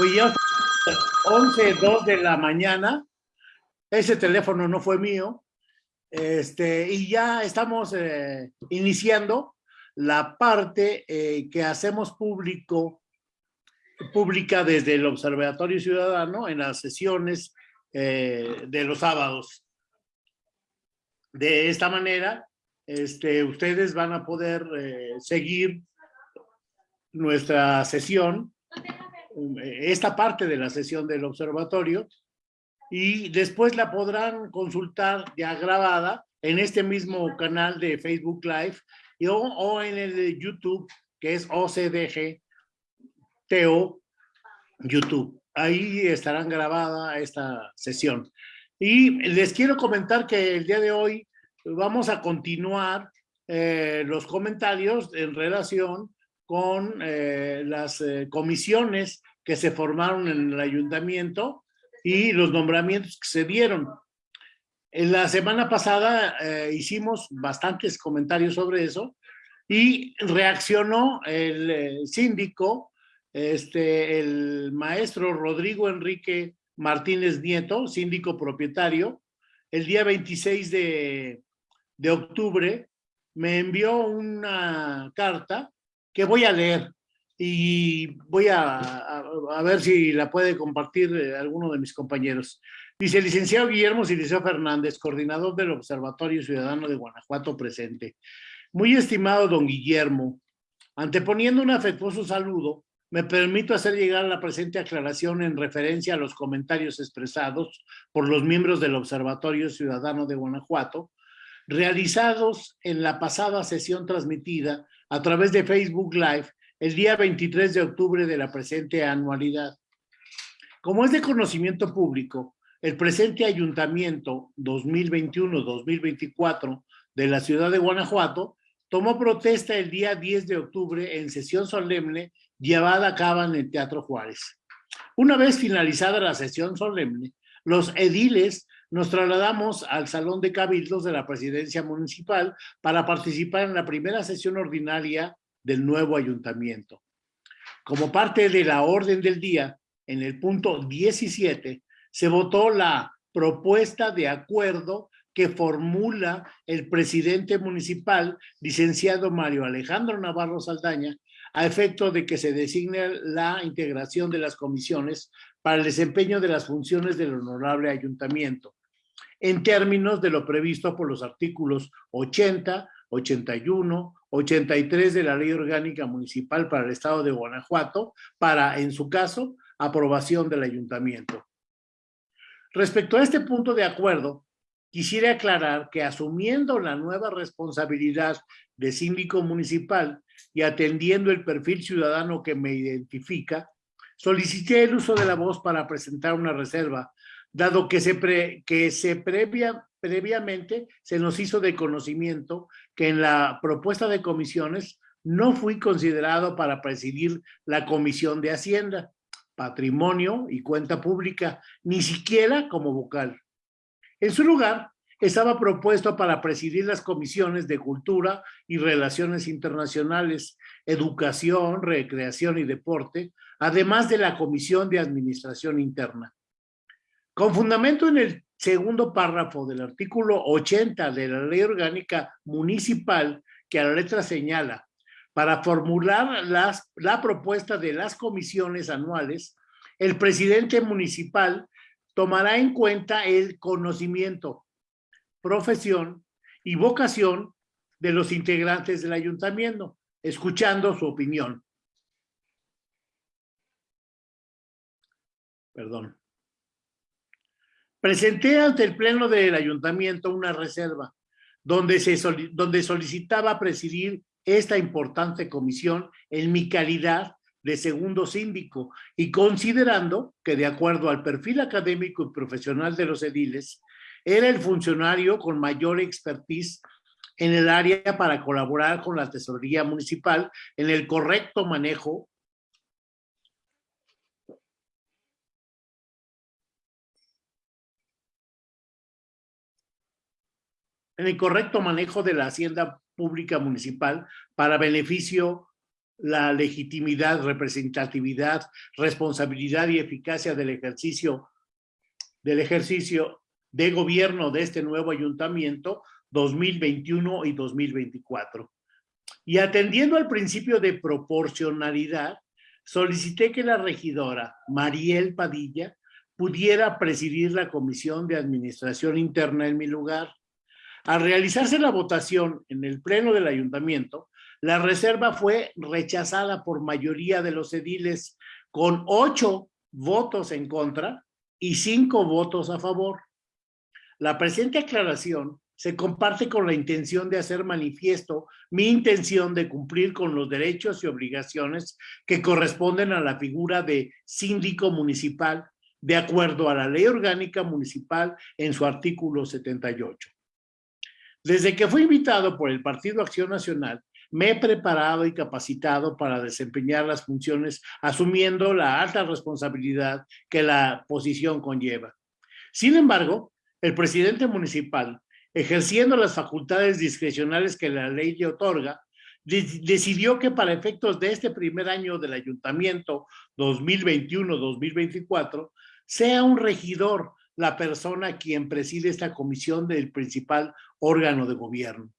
Pues ya 11, 2 de la mañana. Ese teléfono no fue mío. Este, y ya estamos eh, iniciando la parte eh, que hacemos público, pública desde el Observatorio Ciudadano en las sesiones eh, de los sábados. De esta manera, este, ustedes van a poder seguir nuestra sesión, esta parte de la sesión del observatorio, y después la podrán consultar ya grabada en este mismo canal de Facebook Live y, o, en el de YouTube, que es OCDG TO YouTube. Ahí estarán grabada esta sesión. Y les quiero comentar que el día de hoy vamos a continuar eh, los comentarios en relación con eh, las eh, comisiones que se formaron en el ayuntamiento y los nombramientos que se dieron. En la semana pasada eh, hicimos bastantes comentarios sobre eso y reaccionó el síndico, este, el maestro Rodrigo Enrique Martínez Nieto, síndico propietario, el día 26 de, de octubre me envió una carta que voy a leer y voy a, ver si la puede compartir eh, alguno de mis compañeros. Dice, licenciado Guillermo Siliceo Fernández, coordinador del Observatorio Ciudadano de Guanajuato presente. Muy estimado don Guillermo, anteponiendo un afectuoso saludo, me permito hacer llegar la presente aclaración en referencia a los comentarios expresados por los miembros del Observatorio Ciudadano de Guanajuato, realizados en la pasada sesión transmitida a través de Facebook Live el día 23 de octubre de la presente anualidad. Como es de conocimiento público, el presente ayuntamiento 2021-2024 de la ciudad de Guanajuato tomó protesta el día 10 de octubre en sesión solemne llevada a cabo en el Teatro Juárez. Una vez finalizada la sesión solemne, los ediles nos trasladamos al Salón de Cabildos de la Presidencia Municipal para participar en la primera sesión ordinaria del nuevo ayuntamiento. Como parte de la orden del día, en el punto 17, se votó la propuesta de acuerdo que formula el presidente municipal, licenciado Mario Alejandro Navarro Saldaña, a efecto de que se designe la integración de las comisiones para el desempeño de las funciones del honorable ayuntamiento, en términos de lo previsto por los artículos 80, 81, 83 de la Ley Orgánica Municipal para el Estado de Guanajuato, para, en su caso, aprobación del ayuntamiento. Respecto a este punto de acuerdo, quisiera aclarar que asumiendo la nueva responsabilidad de síndico municipal y atendiendo el perfil ciudadano que me identifica, solicité el uso de la voz para presentar una reserva, dado que se, que se previa, previamente se nos hizo de conocimiento que en la propuesta de comisiones no fui considerado para presidir la Comisión de Hacienda, Patrimonio y Cuenta Pública, ni siquiera como vocal. En su lugar, estaba propuesto para presidir las comisiones de Cultura y Relaciones Internacionales, Educación, Recreación y Deporte, además de la Comisión de Administración Interna. Con fundamento en el segundo párrafo del artículo 80 de la Ley Orgánica Municipal, que a la letra señala, para formular las, la propuesta de las comisiones anuales, el presidente municipal tomará en cuenta el conocimiento, profesión y vocación de los integrantes del ayuntamiento, escuchando su opinión. Perdón. Presenté ante el Pleno del Ayuntamiento una reserva donde, se donde solicitaba presidir esta importante comisión en mi calidad de segundo síndico y considerando que de acuerdo al perfil académico y profesional de los ediles, era el funcionario con mayor expertise en el área para colaborar con la tesorería municipal en el correcto manejo en el correcto manejo de la hacienda pública municipal para beneficio la legitimidad, representatividad, responsabilidad y eficacia del ejercicio, del ejercicio de gobierno de este nuevo ayuntamiento 2021 y 2024. Y atendiendo al principio de proporcionalidad, solicité que la regidora Mariel Padilla pudiera presidir la Comisión de Administración Interna en mi lugar. Al realizarse la votación en el Pleno del Ayuntamiento, la reserva fue rechazada por mayoría de los ediles con ocho votos en contra y cinco votos a favor. La presente aclaración se comparte con la intención de hacer manifiesto mi intención de cumplir con los derechos y obligaciones que corresponden a la figura de síndico municipal de acuerdo a la ley orgánica municipal en su artículo 78. Desde que fui invitado por el Partido Acción Nacional, me he preparado y capacitado para desempeñar las funciones asumiendo la alta responsabilidad que la posición conlleva. Sin embargo, el presidente municipal, ejerciendo las facultades discrecionales que la ley le otorga, decidió que para efectos de este primer año del ayuntamiento 2021-2024 sea un regidor la persona quien preside esta comisión del principal órgano de gobierno.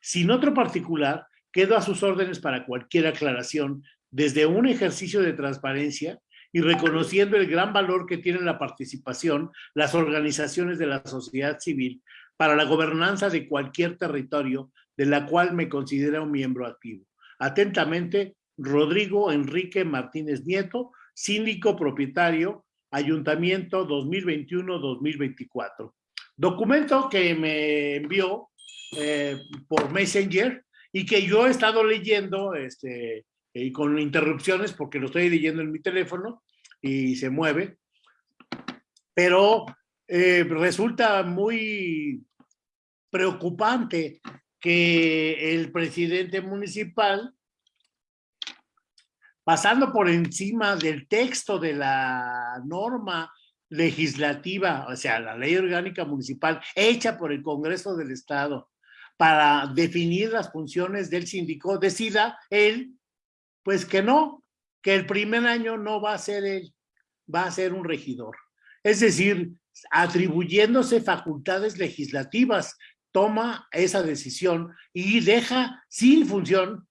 Sin otro particular, quedo a sus órdenes para cualquier aclaración desde un ejercicio de transparencia y reconociendo el gran valor que tiene la participación, las organizaciones de la sociedad civil para la gobernanza de cualquier territorio de la cual me considera un miembro activo. Atentamente, Rodrigo Enrique Martínez Nieto, síndico propietario, Ayuntamiento 2021-2024. Documento que me envió eh, por Messenger y que yo he estado leyendo este, con interrupciones porque lo estoy leyendo en mi teléfono y se mueve, pero eh, resulta muy preocupante que el presidente municipal, pasando por encima del texto de la norma legislativa, o sea, la ley orgánica municipal hecha por el Congreso del Estado para definir las funciones del síndico, decida él, pues que no, que el primer año no va a ser él, va a ser un regidor. Es decir, atribuyéndose facultades legislativas, toma esa decisión y deja sin función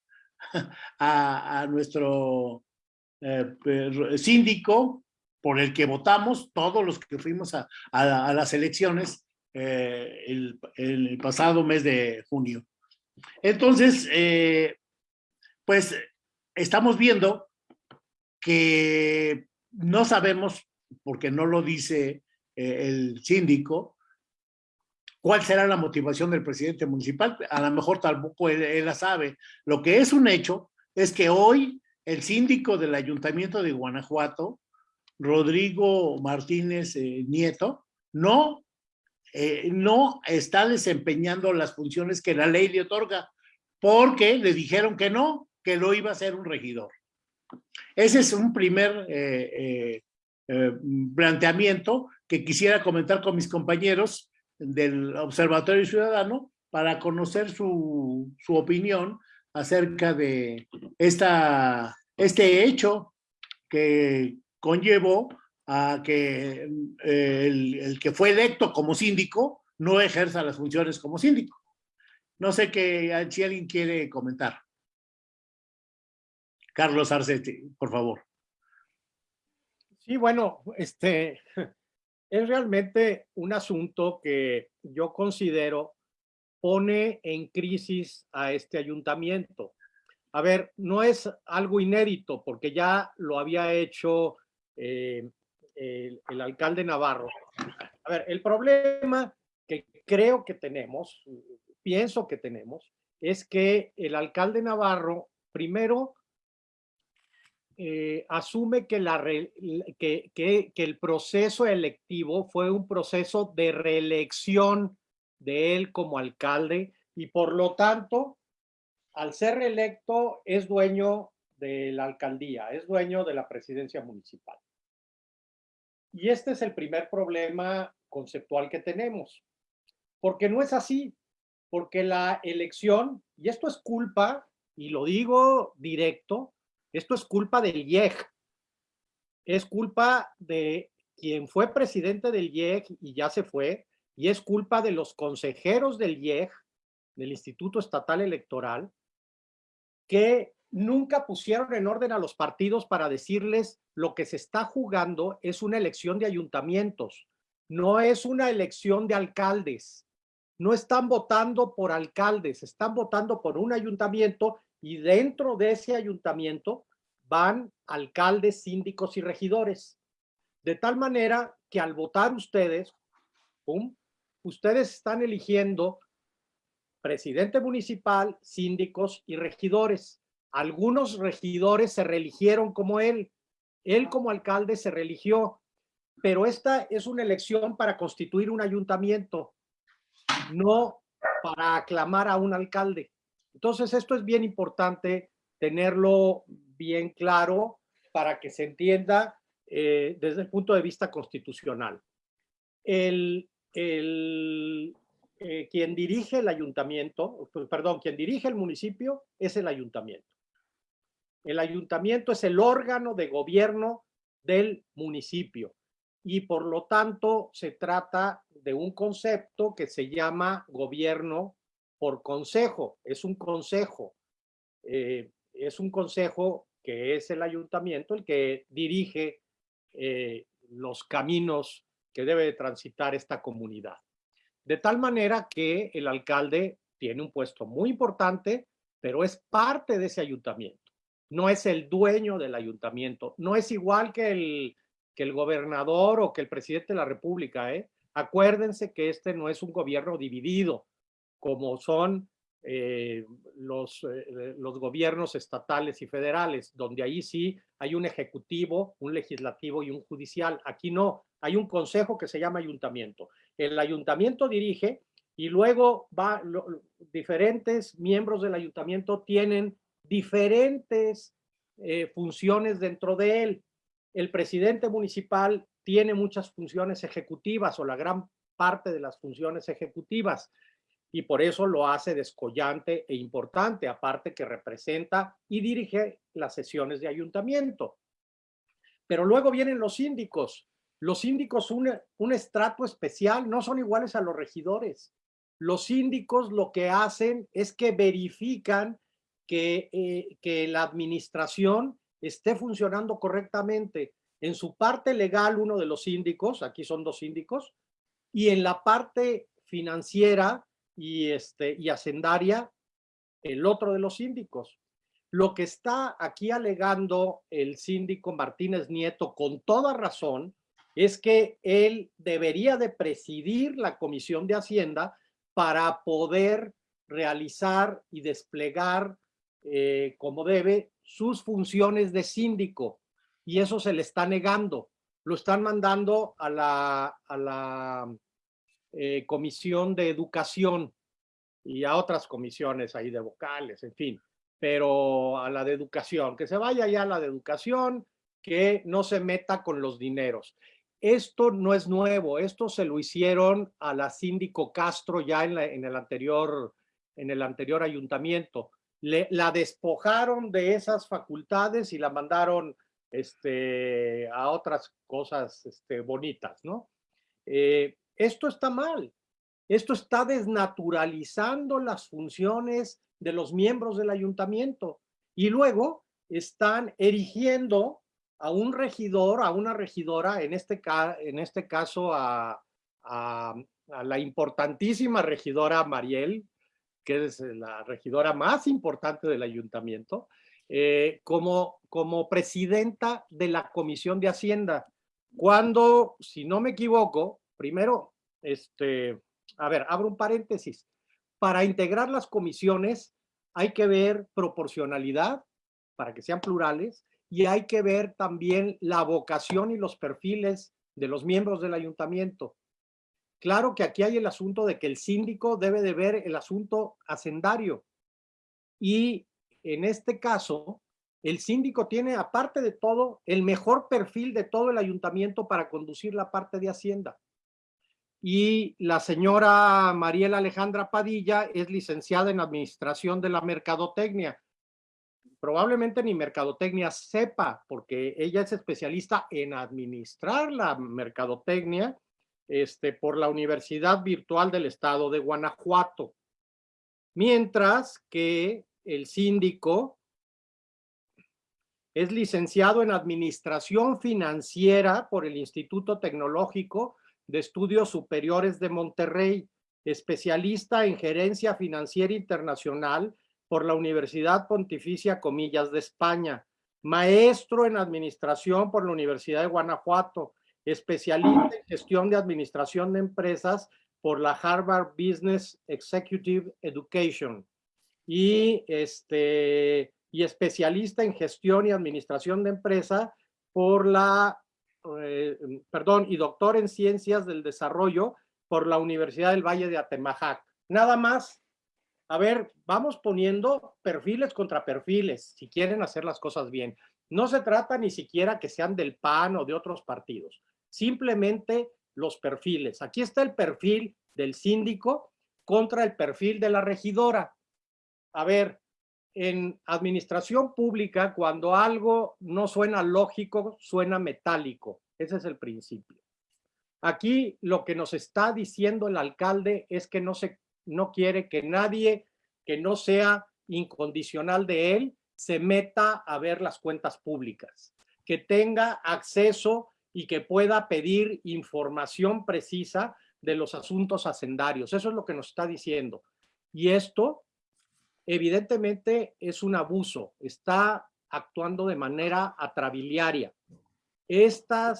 a, nuestro eh, síndico por el que votamos, todos los que fuimos a, las elecciones eh, el, pasado mes de junio. Entonces, eh, pues estamos viendo que no sabemos, porque no lo dice el síndico, cuál será la motivación del presidente municipal. A lo mejor tampoco él, la sabe. Lo que es un hecho es que hoy el síndico del ayuntamiento de Guanajuato, Rodrigo Martínez eh, Nieto, no, eh, no está desempeñando las funciones que la ley le otorga, porque le dijeron que no, que lo iba a ser un regidor. Ese es un primer eh, planteamiento que quisiera comentar con mis compañeros del Observatorio Ciudadano para conocer su, su opinión acerca de esta, este hecho que conllevó a que eh, el, que fue electo como síndico no ejerza las funciones como síndico. No sé qué, si alguien quiere comentar. Carlos Arcetti, por favor. Sí, bueno, este, es realmente un asunto que yo considero pone en crisis a este ayuntamiento. A ver, no es algo inédito porque ya lo había hecho eh, el, el, alcalde Navarro. A ver, el problema que creo que tenemos, pienso que tenemos, es que el alcalde Navarro primero eh, asume que, que, el proceso electivo fue un proceso de reelección de él como alcalde y por lo tanto, al ser reelecto, es dueño de la alcaldía, es dueño de la presidencia municipal. Y este es el primer problema conceptual que tenemos, porque no es así, porque la elección, y esto es culpa y lo digo directo, esto es culpa del IEG. Es culpa de quien fue presidente del IEG y ya se fue, y es culpa de los consejeros del IEG, del Instituto Estatal Electoral, que nunca pusieron en orden a los partidos para decirles lo que se está jugando es una elección de ayuntamientos, no es una elección de alcaldes. No están votando por alcaldes, están votando por un ayuntamiento y dentro de ese ayuntamiento van alcaldes, síndicos y regidores. De tal manera que al votar ustedes, ustedes están eligiendo presidente municipal, síndicos y regidores. Algunos regidores se reeligieron como él. Él como alcalde se religió. Pero esta es una elección para constituir un ayuntamiento, no para aclamar a un alcalde. Entonces esto es bien importante tenerlo bien claro para que se entienda eh, desde el punto de vista constitucional. El, el, eh, quien dirige el ayuntamiento, pues, perdón, quien dirige el municipio es el ayuntamiento. El ayuntamiento es el órgano de gobierno del municipio y por lo tanto se trata de un concepto que se llama gobierno por consejo. Es un consejo, eh, es un consejo que es el ayuntamiento el que dirige eh, los caminos que debe transitar esta comunidad. De tal manera que el alcalde tiene un puesto muy importante, pero es parte de ese ayuntamiento. No es el dueño del ayuntamiento. No es igual que el, que el gobernador o que el presidente de la república. ¿eh? Acuérdense que este no es un gobierno dividido, como son eh, los, eh, los gobiernos estatales y federales, donde ahí sí hay un ejecutivo, un legislativo y un judicial. Aquí no, hay un consejo que se llama ayuntamiento. El ayuntamiento dirige y luego va, diferentes miembros del ayuntamiento tienen diferentes eh, funciones dentro de él. El presidente municipal tiene muchas funciones ejecutivas o la gran parte de las funciones ejecutivas y por eso lo hace descollante e importante, aparte que representa y dirige las sesiones de ayuntamiento. Pero luego vienen los síndicos. Los síndicos un, un estrato especial, no son iguales a los regidores. Los síndicos lo que hacen es que verifican que, eh, que la administración esté funcionando correctamente. En su parte legal, uno de los síndicos, aquí son dos síndicos, y en la parte financiera, y, este, y hacendaria el otro de los síndicos. Lo que está aquí alegando el síndico Martínez Nieto con toda razón es que él debería de presidir la Comisión de Hacienda para poder realizar y desplegar eh, como debe sus funciones de síndico y eso se le está negando. Lo están mandando a la, a la eh, comisión de educación y a otras comisiones ahí de vocales, en fin, pero a la de educación, que se vaya ya a la de educación, que no se meta con los dineros. Esto no es nuevo, esto se lo hicieron a la síndico Castro ya en, el, anterior, en el anterior ayuntamiento. La despojaron de esas facultades y la mandaron este, a otras cosas este, bonitas, ¿no? Eh, esto está mal. Esto está desnaturalizando las funciones de los miembros del ayuntamiento y luego están erigiendo a un regidor, a una regidora, en este, en este caso a, la importantísima regidora Mariel, que es la regidora más importante del ayuntamiento, eh, como, como presidenta de la Comisión de Hacienda. Cuando, si no me equivoco, primero, este, a ver, abro un paréntesis. Para integrar las comisiones hay que ver proporcionalidad para que sean plurales y hay que ver también la vocación y los perfiles de los miembros del ayuntamiento. Claro que aquí hay el asunto de que el síndico debe de ver el asunto hacendario y en este caso el síndico tiene, aparte de todo, el mejor perfil de todo el ayuntamiento para conducir la parte de Hacienda y la señora Mariela Alejandra Padilla es licenciada en Administración de la Mercadotecnia. probablemente ni mercadotecnia sepa, porque ella es especialista en administrar la mercadotecnia este, por la Universidad Virtual del Estado de Guanajuato. Mientras que el síndico es licenciado en Administración Financiera por el Instituto Tecnológico de Estudios Superiores de Monterrey, especialista en Gerencia Financiera Internacional por la Universidad Pontificia Comillas de España, maestro en Administración por la Universidad de Guanajuato, especialista en Gestión de Administración de Empresas por la Harvard Business Executive Education y este y especialista en gestión y administración de empresa por la, eh, perdón, y doctor en ciencias del desarrollo por la Universidad del Valle de Atemajac. Nada más, a ver, vamos poniendo perfiles contra perfiles, si quieren hacer las cosas bien. No se trata ni siquiera que sean del PAN o de otros partidos, simplemente los perfiles. Aquí está el perfil del síndico contra el perfil de la regidora. A ver, en administración pública, cuando algo no suena lógico, suena metálico. Ese es el principio. Aquí lo que nos está diciendo el alcalde es que no, se, no quiere que nadie que no sea incondicional de él se meta a ver las cuentas públicas, que tenga acceso y que pueda pedir información precisa de los asuntos hacendarios. Eso es lo que nos está diciendo. Y esto evidentemente es un abuso, está actuando de manera atrabiliaria. Esta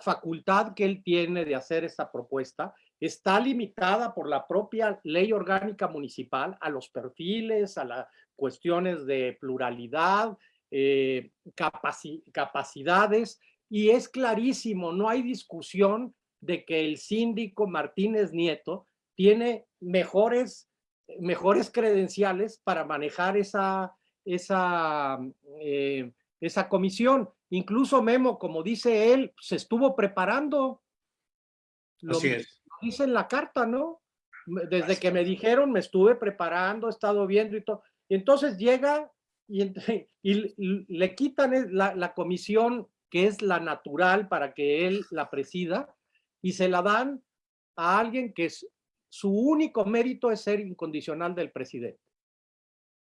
facultad que él tiene de hacer esta propuesta está limitada por la propia ley orgánica municipal a los perfiles, a las cuestiones de pluralidad, eh, capacidades, y es clarísimo, no hay discusión de que el síndico Martínez Nieto tiene mejores mejores credenciales para manejar esa, esa, eh, esa comisión. Incluso Memo, como dice él, se estuvo preparando. Lo, Así es. dice en la carta, ¿no? Desde que me dijeron, me estuve preparando, he estado viendo y todo. Y entonces llega y, y, le quitan la, la comisión que es la natural para que él la presida y se la dan a alguien que es su único mérito es ser incondicional del presidente.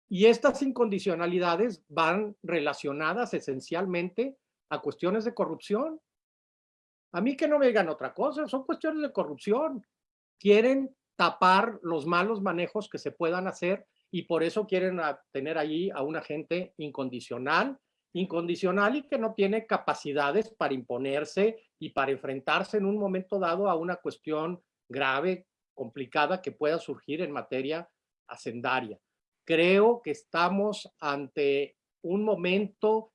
Y estas incondicionalidades van relacionadas esencialmente a cuestiones de corrupción. A mí que no me digan otra cosa, son cuestiones de corrupción. Quieren tapar los malos manejos que se puedan hacer y por eso quieren tener allí a una gente incondicional, incondicional y que no tiene capacidades para imponerse y para enfrentarse en un momento dado a una cuestión grave complicada que pueda surgir en materia hacendaria. Creo que estamos ante un momento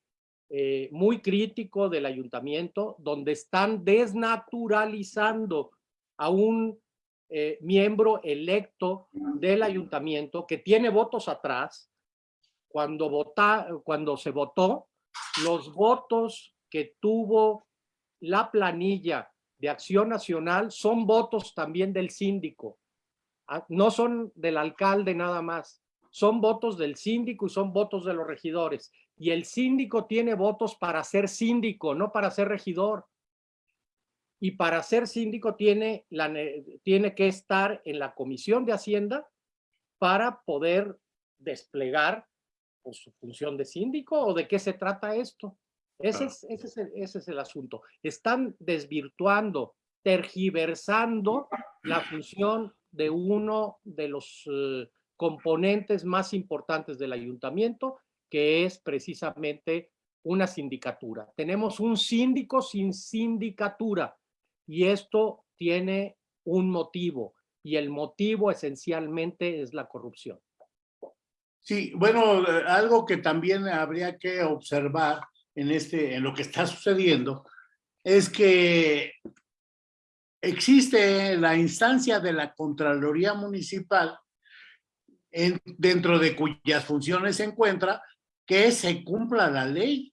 eh, muy crítico del ayuntamiento donde están desnaturalizando a un eh, miembro electo del ayuntamiento que tiene votos atrás. Cuando, vota, cuando se votó, los votos que tuvo la planilla de Acción Nacional son votos también del síndico. Ah, no son del alcalde nada más. Son votos del síndico y son votos de los regidores. Y el síndico tiene votos para ser síndico, no para ser regidor. Y para ser síndico tiene, tiene que estar en la Comisión de Hacienda para poder desplegar pues, su función de síndico o de qué se trata esto. Ese, es, ese, es el, asunto. Están desvirtuando, tergiversando la función de uno de los eh, componentes más importantes del ayuntamiento, que es precisamente una sindicatura. Tenemos un síndico sin sindicatura y esto tiene un motivo y el motivo esencialmente es la corrupción. Sí, bueno, eh, algo que también habría que observar en, este, en lo que está sucediendo es que existe la instancia de la Contraloría Municipal en, dentro de cuyas funciones se encuentra que se cumpla la ley.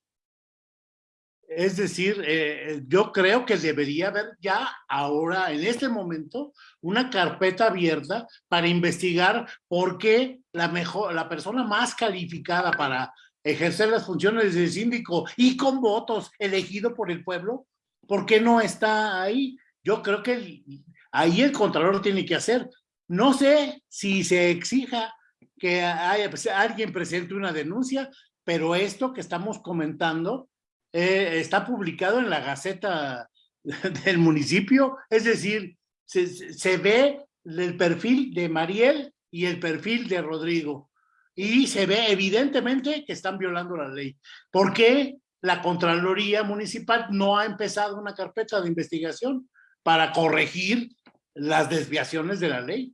Es decir, eh, yo creo que debería haber ya ahora, en este momento, una carpeta abierta para investigar por qué la, mejor, la persona más calificada para ejercer las funciones de síndico y con votos elegido por el pueblo, ¿por qué no está ahí? Yo creo que ahí el Contralor tiene que hacer. No sé si se exija que haya, pues, alguien presente una denuncia, pero esto que estamos comentando eh, está publicado en la Gaceta del municipio, es decir, se, se ve el perfil de Mariel y el perfil de Rodrigo y se ve evidentemente que están violando la ley. ¿Por qué la Contraloría Municipal no ha empezado una carpeta de investigación para corregir las desviaciones de la ley?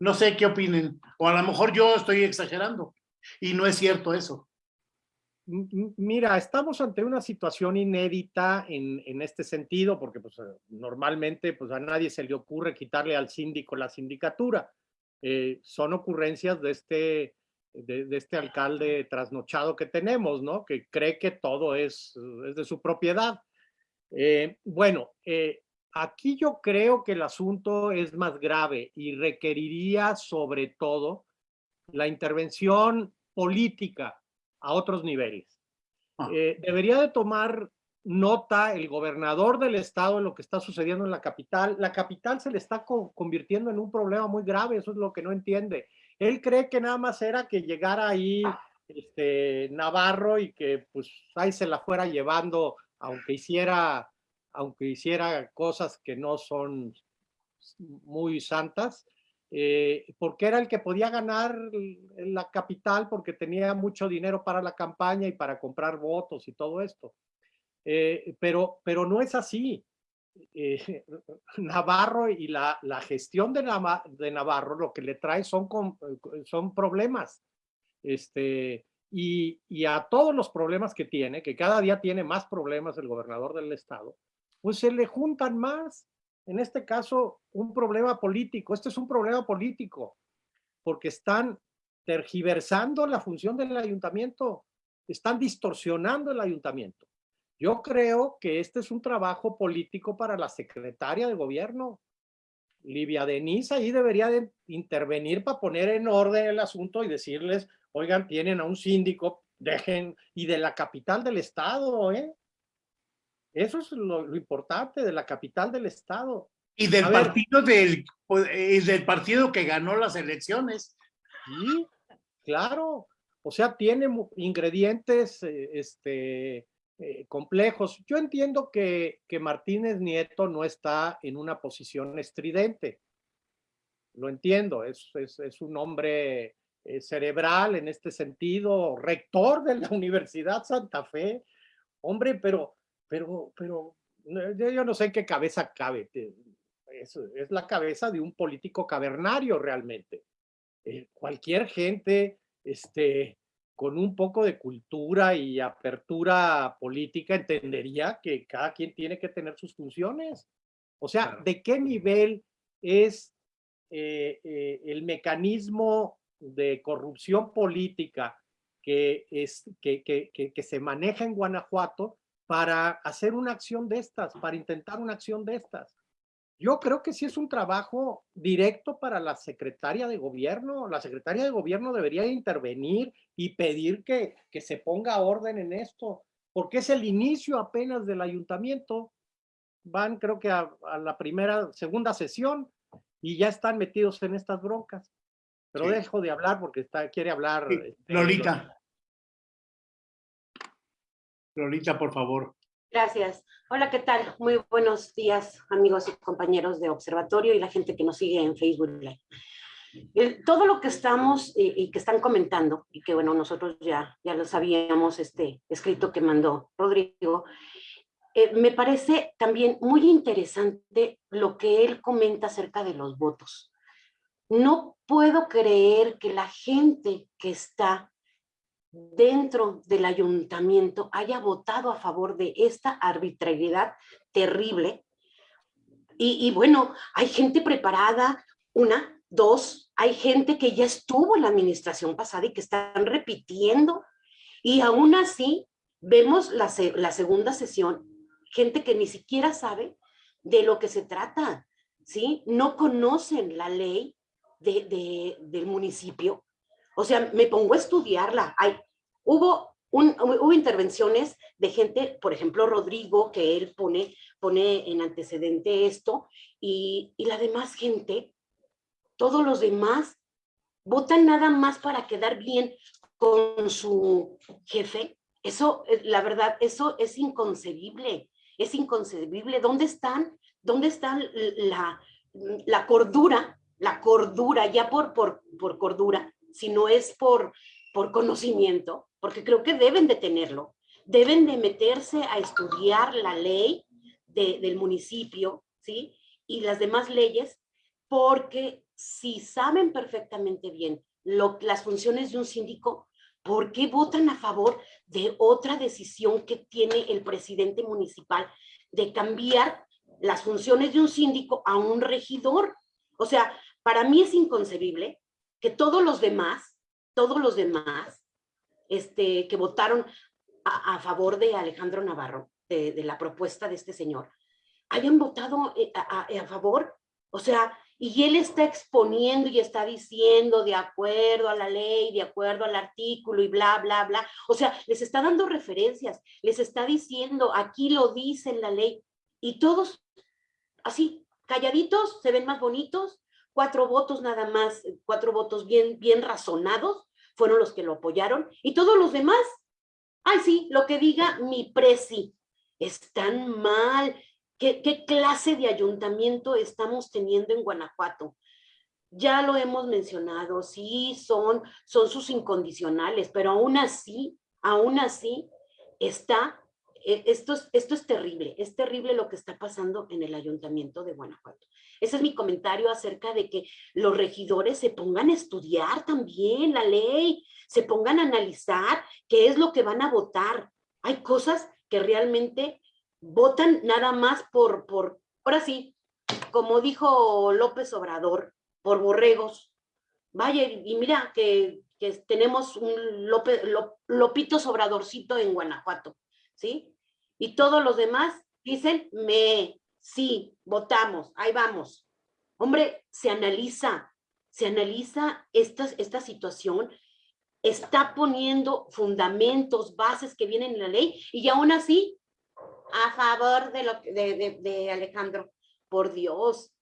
No sé qué opinen, o a lo mejor yo estoy exagerando y no es cierto eso. Mira, estamos ante una situación inédita en, en este sentido, porque pues, normalmente pues, a nadie se le ocurre quitarle al síndico la sindicatura. Eh, son ocurrencias de este, de, de, este alcalde trasnochado que tenemos, ¿no? Que cree que todo es, es de su propiedad. Eh, bueno, eh, aquí yo creo que el asunto es más grave y requeriría sobre todo la intervención política a otros niveles. Ah. Eh, debería de tomar nota el gobernador del estado en lo que está sucediendo en la capital. La capital se le está co convirtiendo en un problema muy grave, eso es lo que no entiende. Él cree que nada más era que llegara ahí este, Navarro y que pues ahí se la fuera llevando, aunque hiciera, aunque hiciera cosas que no son muy santas, eh, porque era el que podía ganar la capital porque tenía mucho dinero para la campaña y para comprar votos y todo esto. Eh, pero, pero no es así. Eh, Navarro y la, gestión de, Navarro lo que le trae son, son problemas. Este, y, y a todos los problemas que tiene, que cada día tiene más problemas el gobernador del estado, pues se le juntan más en este caso, un problema político. Este es un problema político, porque están tergiversando la función del ayuntamiento, están distorsionando el ayuntamiento. Yo creo que este es un trabajo político para la secretaria de gobierno. Livia Denise ahí debería de intervenir para poner en orden el asunto y decirles, oigan, tienen a un síndico, dejen, y de la capital del estado, ¿eh? Eso es lo, importante de la capital del Estado. Y del partido del, pues, del partido que ganó las elecciones. Sí, claro. O sea, tiene ingredientes eh, este, eh, complejos. Yo entiendo que, que Martínez Nieto no está en una posición estridente. Lo entiendo, es, es, un hombre eh, cerebral en este sentido, rector de la Universidad Santa Fe. Hombre, pero pero, pero yo no sé en qué cabeza cabe. Es, es la cabeza de un político cavernario realmente. Eh, cualquier gente este, con un poco de cultura y apertura política entendería que cada quien tiene que tener sus funciones. O sea, ¿de qué nivel es eh, eh, el mecanismo de corrupción política que, es, que, que, que, se maneja en Guanajuato para hacer una acción de estas, para intentar una acción de estas. Yo creo que sí es un trabajo directo para la secretaria de gobierno. La secretaria de gobierno debería intervenir y pedir que, que se ponga orden en esto, porque es el inicio apenas del ayuntamiento. Van creo que a, la primera, segunda sesión y ya están metidos en estas broncas. Pero dejo de hablar porque está, quiere hablar. Este, Lolita. Lolita, por favor. Gracias. Hola, ¿qué tal? Muy buenos días, amigos y compañeros de Observatorio y la gente que nos sigue en Facebook Live. todo lo que estamos y, que están comentando, y que bueno, nosotros ya, ya lo sabíamos, este escrito que mandó Rodrigo, eh, me parece también muy interesante lo que él comenta acerca de los votos. No puedo creer que la gente que está dentro del ayuntamiento haya votado a favor de esta arbitrariedad terrible. Y, bueno, hay gente preparada, una, dos, hay gente que ya estuvo en la administración pasada y que están repitiendo y aún así vemos la, la segunda sesión, gente que ni siquiera sabe de lo que se trata, ¿sí? No conocen la ley de, del municipio. O sea, me pongo a estudiarla. Hay, hubo, un, hubo intervenciones de gente, por ejemplo, Rodrigo, que él pone, pone en antecedente esto, y, y la demás gente, todos los demás, votan nada más para quedar bien con su jefe. Eso, la verdad, eso es inconcebible, es inconcebible. ¿Dónde están, dónde están la, la cordura, la cordura, ya por, por, por cordura, si no es por, por conocimiento, porque creo que deben de tenerlo, deben de meterse a estudiar la ley del municipio, ¿sí? Y las demás leyes, porque si saben perfectamente bien lo, las funciones de un síndico, ¿por qué votan a favor de otra decisión que tiene el presidente municipal de cambiar las funciones de un síndico a un regidor? O sea, para mí es inconcebible que todos los demás, todos los demás este, que votaron a, favor de Alejandro Navarro, de, la propuesta de este señor, hayan votado eh, a, a favor, o sea, y él está exponiendo y está diciendo de acuerdo a la ley, de acuerdo al artículo y bla, bla, bla. O sea, les está dando referencias, les está diciendo, aquí lo dice en la ley. Y todos así, calladitos, se ven más bonitos, cuatro votos nada más, cuatro votos bien, bien razonados, fueron los que lo apoyaron, y todos los demás, ay sí, lo que diga mi presi, están mal, ¿Qué, ¿Qué, clase de ayuntamiento estamos teniendo en Guanajuato? Ya lo hemos mencionado, sí, son, son sus incondicionales, pero aún así, aún así, está esto es, esto es terrible, es terrible lo que está pasando en el ayuntamiento de Guanajuato. Ese es mi comentario acerca de que los regidores se pongan a estudiar también la ley, se pongan a analizar qué es lo que van a votar. Hay cosas que realmente votan nada más por, por ahora sí, como dijo López Obrador, por borregos. Vaya, y mira que, que tenemos un López, Lopito Obradorcito en Guanajuato. ¿sí? Y todos los demás dicen, me, sí, votamos, ahí vamos. Hombre, se analiza, se analiza esta, esta situación, está poniendo fundamentos, bases que vienen en la ley, y aún así, a favor de, lo, de, de, Alejandro, por Dios,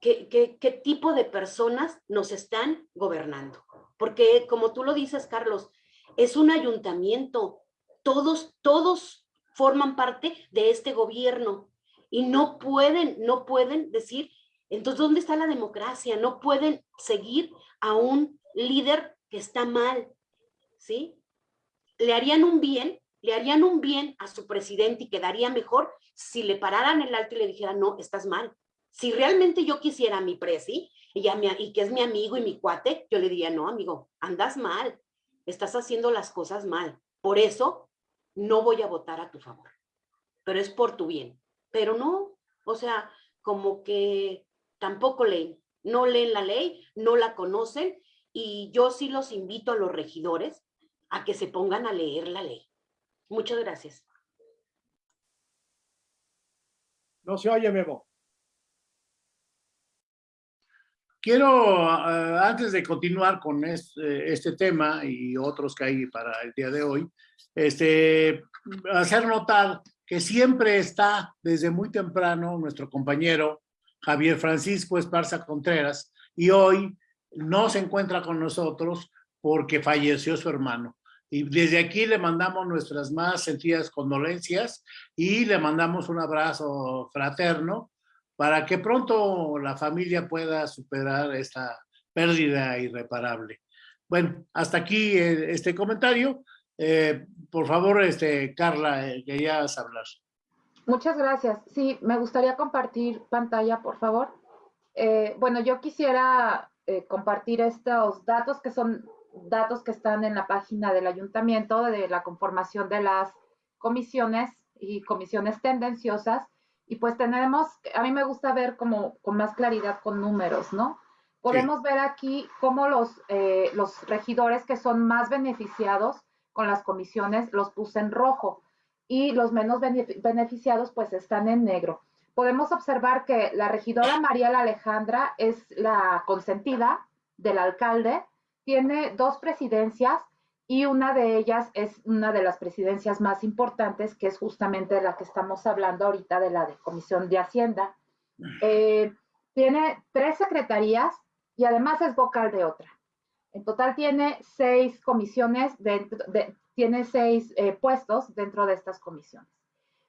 ¿qué, qué, qué tipo de personas nos están gobernando? Porque como tú lo dices, Carlos, es un ayuntamiento, todos, todos forman parte de este gobierno y no pueden, no pueden decir, entonces, ¿dónde está la democracia? No pueden seguir a un líder que está mal, ¿sí? Le harían un bien, le harían un bien a su presidente y quedaría mejor si le pararan el alto y le dijeran, no, estás mal. Si realmente yo quisiera a mi presi y, y que es mi amigo y mi cuate, yo le diría, no, amigo, andas mal, estás haciendo las cosas mal. Por eso no voy a votar a tu favor, pero es por tu bien. Pero no, o sea, como que tampoco leen, no leen la ley, no la conocen y yo sí los invito a los regidores a que se pongan a leer la ley. Muchas gracias. No se oye, Memo. Quiero, eh, antes de continuar con este, este, tema y otros que hay para el día de hoy, este, hacer notar que siempre está desde muy temprano nuestro compañero Javier Francisco Esparza Contreras y hoy no se encuentra con nosotros porque falleció su hermano. Y desde aquí le mandamos nuestras más sentidas condolencias y le mandamos un abrazo fraterno para que pronto la familia pueda superar esta pérdida irreparable. Bueno, hasta aquí eh, este comentario. Eh, por favor, este, Carla, eh, querías hablar. Muchas gracias. Sí, me gustaría compartir pantalla, por favor. bueno, yo quisiera compartir estos datos que son datos que están en la página del ayuntamiento de la conformación de las comisiones y comisiones tendenciosas y pues tenemos, a mí me gusta ver como con más claridad con números, ¿no? Podemos ver aquí cómo los, eh, los regidores que son más beneficiados con las comisiones los puse en rojo y los menos beneficiados pues están en negro. Podemos observar que la regidora María Alejandra es la consentida del alcalde, tiene dos presidencias y una de ellas es una de las presidencias más importantes, que es justamente la que estamos hablando ahorita de la de Comisión de Hacienda. Eh, tiene tres secretarías y además es vocal de otra. En total tiene seis comisiones, de, tiene seis eh, puestos dentro de estas comisiones.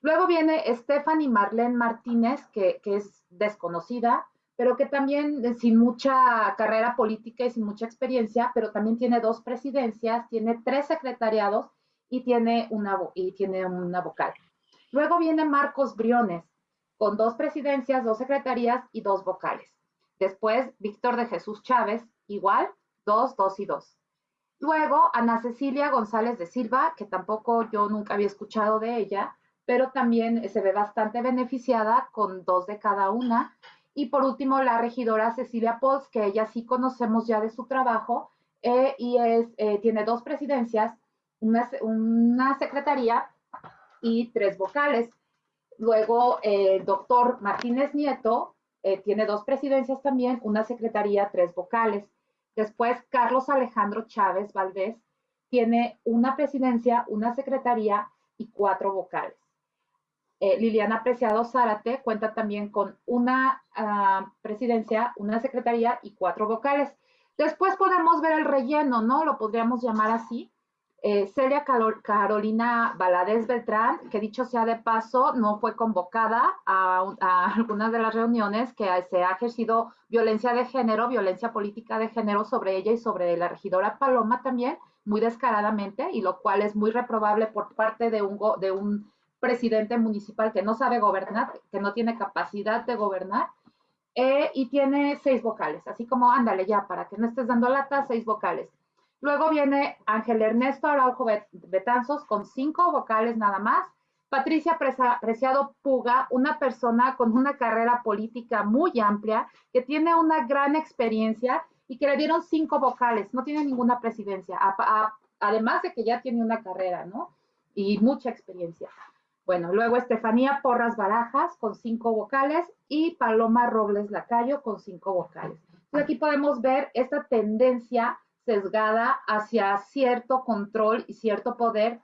Luego viene Stephanie Marlene Martínez, que, que es desconocida, pero que también eh, sin mucha carrera política y sin mucha experiencia, pero también tiene dos presidencias, tiene tres secretariados y tiene una, y tiene una vocal. Luego viene Marcos Briones, con dos presidencias, dos secretarías y dos vocales. Después, Víctor de Jesús Chávez, igual, dos, dos y dos. Luego, Ana Cecilia González de Silva, que tampoco yo nunca había escuchado de ella, pero también se ve bastante beneficiada con dos de cada una. Y por último, la regidora Cecilia Pols, que ella sí conocemos ya de su trabajo, eh, y es, eh, tiene dos presidencias, una, una, secretaría y tres vocales. Luego, el doctor Martínez Nieto eh, tiene dos presidencias también, una secretaría, tres vocales. Después, Carlos Alejandro Chávez Valdés tiene una presidencia, una secretaría y cuatro vocales. Eh, Liliana Preciado Zárate cuenta también con una ah, presidencia, una secretaría y cuatro vocales. Después podemos ver el relleno, ¿no? Lo podríamos llamar así. Eh, Celia Carolina Valadez Beltrán, que dicho sea de paso, no fue convocada a, algunas de las reuniones que se ha ejercido violencia de género, violencia política de género sobre ella y sobre la regidora Paloma también, muy descaradamente, y lo cual es muy reprobable por parte de un presidente municipal que no sabe gobernar, que no tiene capacidad de gobernar, eh, y tiene seis vocales, así como ándale ya, para que no estés dando lata, seis vocales. Luego viene Ángel Ernesto Araujo Betanzos con cinco vocales nada más. Patricia Preciado Puga, una persona con una carrera política muy amplia, que tiene una gran experiencia y que le dieron cinco vocales, no tiene ninguna presidencia, además de que ya tiene una carrera, ¿no? Y mucha experiencia. Bueno, luego Estefanía Porras Barajas con cinco vocales y Paloma Robles Lacayo con cinco vocales. aquí podemos ver esta tendencia sesgada hacia cierto control y cierto poder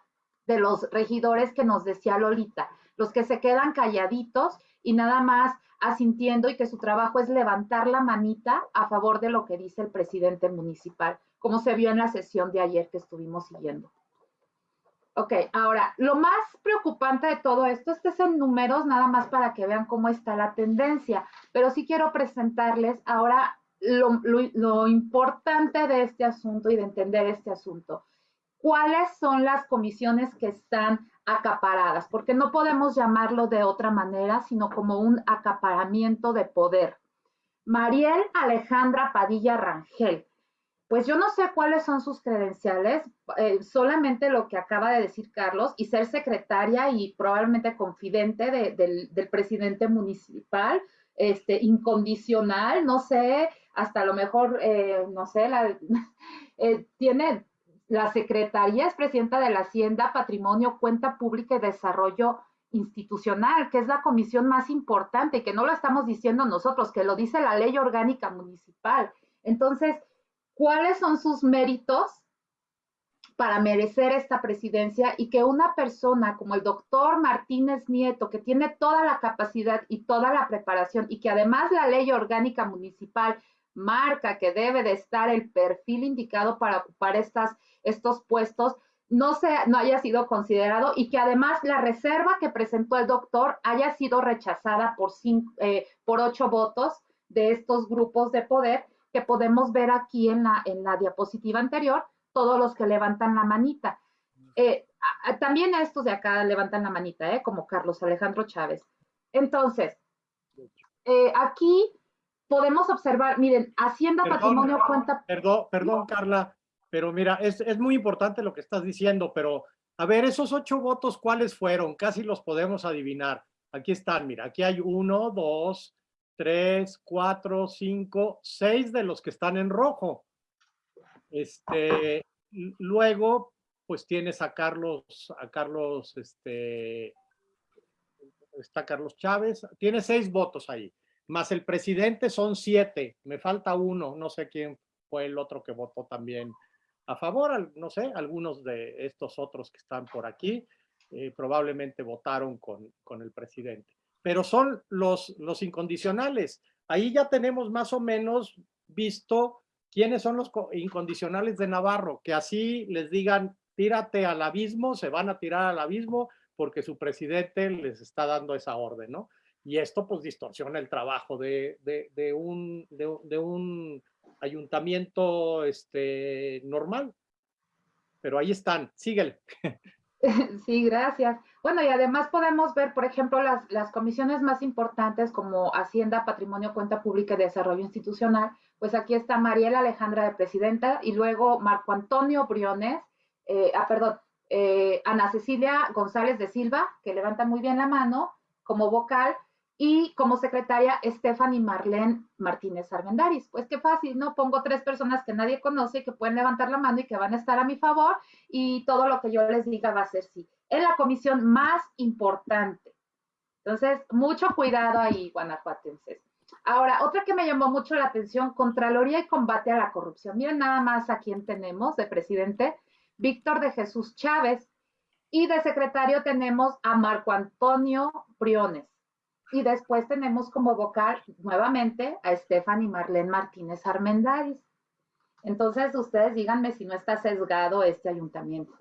de los regidores que nos decía Lolita, los que se quedan calladitos y nada más asintiendo y que su trabajo es levantar la manita a favor de lo que dice el presidente municipal, como se vio en la sesión de ayer que estuvimos siguiendo. Ok, ahora, lo más preocupante de todo esto, este es en números, nada más para que vean cómo está la tendencia, pero sí quiero presentarles ahora lo, lo, importante de este asunto y de entender este asunto. ¿Cuáles son las comisiones que están acaparadas? Porque no podemos llamarlo de otra manera, sino como un acaparamiento de poder. Mariel Alejandra Padilla Rangel pues yo no sé cuáles son sus credenciales, eh, solamente lo que acaba de decir Carlos, y ser secretaria y probablemente confidente del, presidente municipal, este, incondicional, no sé, hasta a lo mejor, eh, no sé, la, eh, tiene la secretaría, es presidenta de la Hacienda, Patrimonio, Cuenta Pública y Desarrollo Institucional, que es la comisión más importante, y que no lo estamos diciendo nosotros, que lo dice la ley orgánica municipal. Entonces, cuáles son sus méritos para merecer esta presidencia y que una persona como el doctor Martínez Nieto, que tiene toda la capacidad y toda la preparación y que además la ley orgánica municipal marca que debe de estar el perfil indicado para ocupar estas, estos puestos, no, se, no haya sido considerado y que además la reserva que presentó el doctor haya sido rechazada por, cinco, eh, por ocho votos de estos grupos de poder que podemos ver aquí en la, en la diapositiva anterior, todos los que levantan la manita. Eh, también estos de acá levantan la manita, ¿eh? como Carlos Alejandro Chávez. Entonces, eh, aquí podemos observar, miren, Hacienda Patrimonio cuenta... Perdón, perdón, Carla, pero mira, es, es muy importante lo que estás diciendo, pero a ver, esos ocho votos, ¿cuáles fueron? Casi los podemos adivinar. Aquí están, mira, aquí hay uno, dos, tres, cuatro, cinco, seis de los que están en rojo. Este, luego, pues tienes a Carlos, a Carlos, este, está Carlos Chávez, tiene seis votos ahí, más el presidente son siete, me falta uno, no sé quién fue el otro que votó también a favor, no sé, algunos de estos otros que están por aquí eh, probablemente votaron con, con el presidente. Pero son los, los incondicionales. Ahí ya tenemos más o menos visto quiénes son los incondicionales de Navarro, que así les digan, tírate al abismo, se van a tirar al abismo porque su presidente les está dando esa orden, ¿no? Y esto pues distorsiona el trabajo de, de, un, de, un ayuntamiento este, normal. Pero ahí están, síguele. Sí, gracias. Bueno, y además podemos ver, por ejemplo, las, comisiones más importantes como Hacienda, Patrimonio, Cuenta Pública y Desarrollo Institucional. Pues aquí está Mariela Alejandra de Presidenta y luego Marco Antonio Briones, eh, ah, perdón, eh, Ana Cecilia González de Silva, que levanta muy bien la mano como vocal, y como secretaria Stephanie Marlene Martínez Armendaris. Pues qué fácil, ¿no? Pongo tres personas que nadie conoce que pueden levantar la mano y que van a estar a mi favor y todo lo que yo les diga va a ser sí. Es la comisión más importante. Entonces, mucho cuidado ahí, guanajuatenses. Ahora, otra que me llamó mucho la atención, Contraloría y Combate a la Corrupción. Miren nada más a quién tenemos de presidente, Víctor de Jesús Chávez. Y de secretario tenemos a Marco Antonio Briones. Y después tenemos como vocal nuevamente a Stephanie Marlene Martínez Armendáriz. Entonces, ustedes díganme si no está sesgado este ayuntamiento.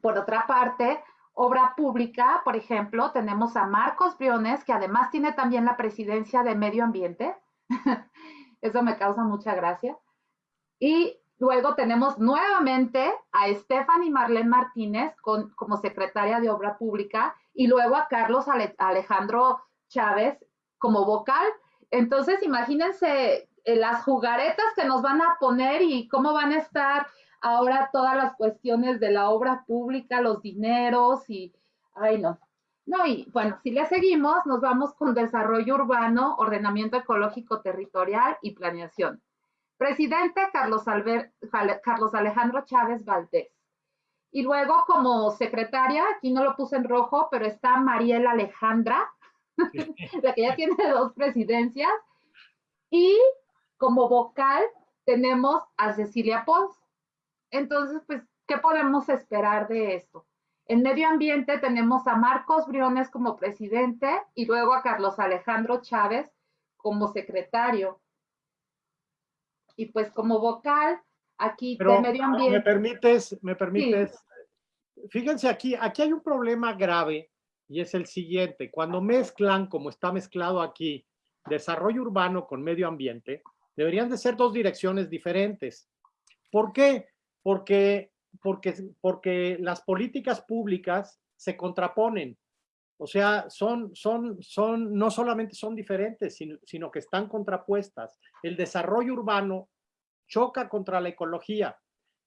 Por otra parte, obra pública, por ejemplo, tenemos a Marcos Briones, que además tiene también la presidencia de Medio Ambiente. Eso me causa mucha gracia. Y luego tenemos nuevamente a Stephanie Marlene Martínez como secretaria de Obra Pública y luego a Carlos Alejandro Chávez como vocal. Entonces, imagínense eh, las jugaretas que nos van a poner y cómo van a estar ahora todas las cuestiones de la obra pública, los dineros y, ay no. No, y bueno, si le seguimos, nos vamos con desarrollo urbano, ordenamiento ecológico territorial y planeación. Presidente Carlos, Carlos Alejandro Chávez Valdés. Y luego como secretaria, aquí no lo puse en rojo, pero está Mariela Alejandra, la que ya tiene dos presidencias. Y como vocal tenemos a Cecilia Pons. Entonces, pues, ¿qué podemos esperar de esto? En medio ambiente tenemos a Marcos Briones como presidente y luego a Carlos Alejandro Chávez como secretario. Y pues como vocal aquí de medio ambiente. Me permites, me permites. Fíjense aquí, aquí hay un problema grave y es el siguiente. Cuando mezclan, como está mezclado aquí, desarrollo urbano con medio ambiente, deberían de ser dos direcciones diferentes. ¿Por qué? Porque, porque, porque las políticas públicas se contraponen. O sea, son, son, son, no solamente son diferentes, sino, sino que están contrapuestas. El desarrollo urbano choca contra la ecología,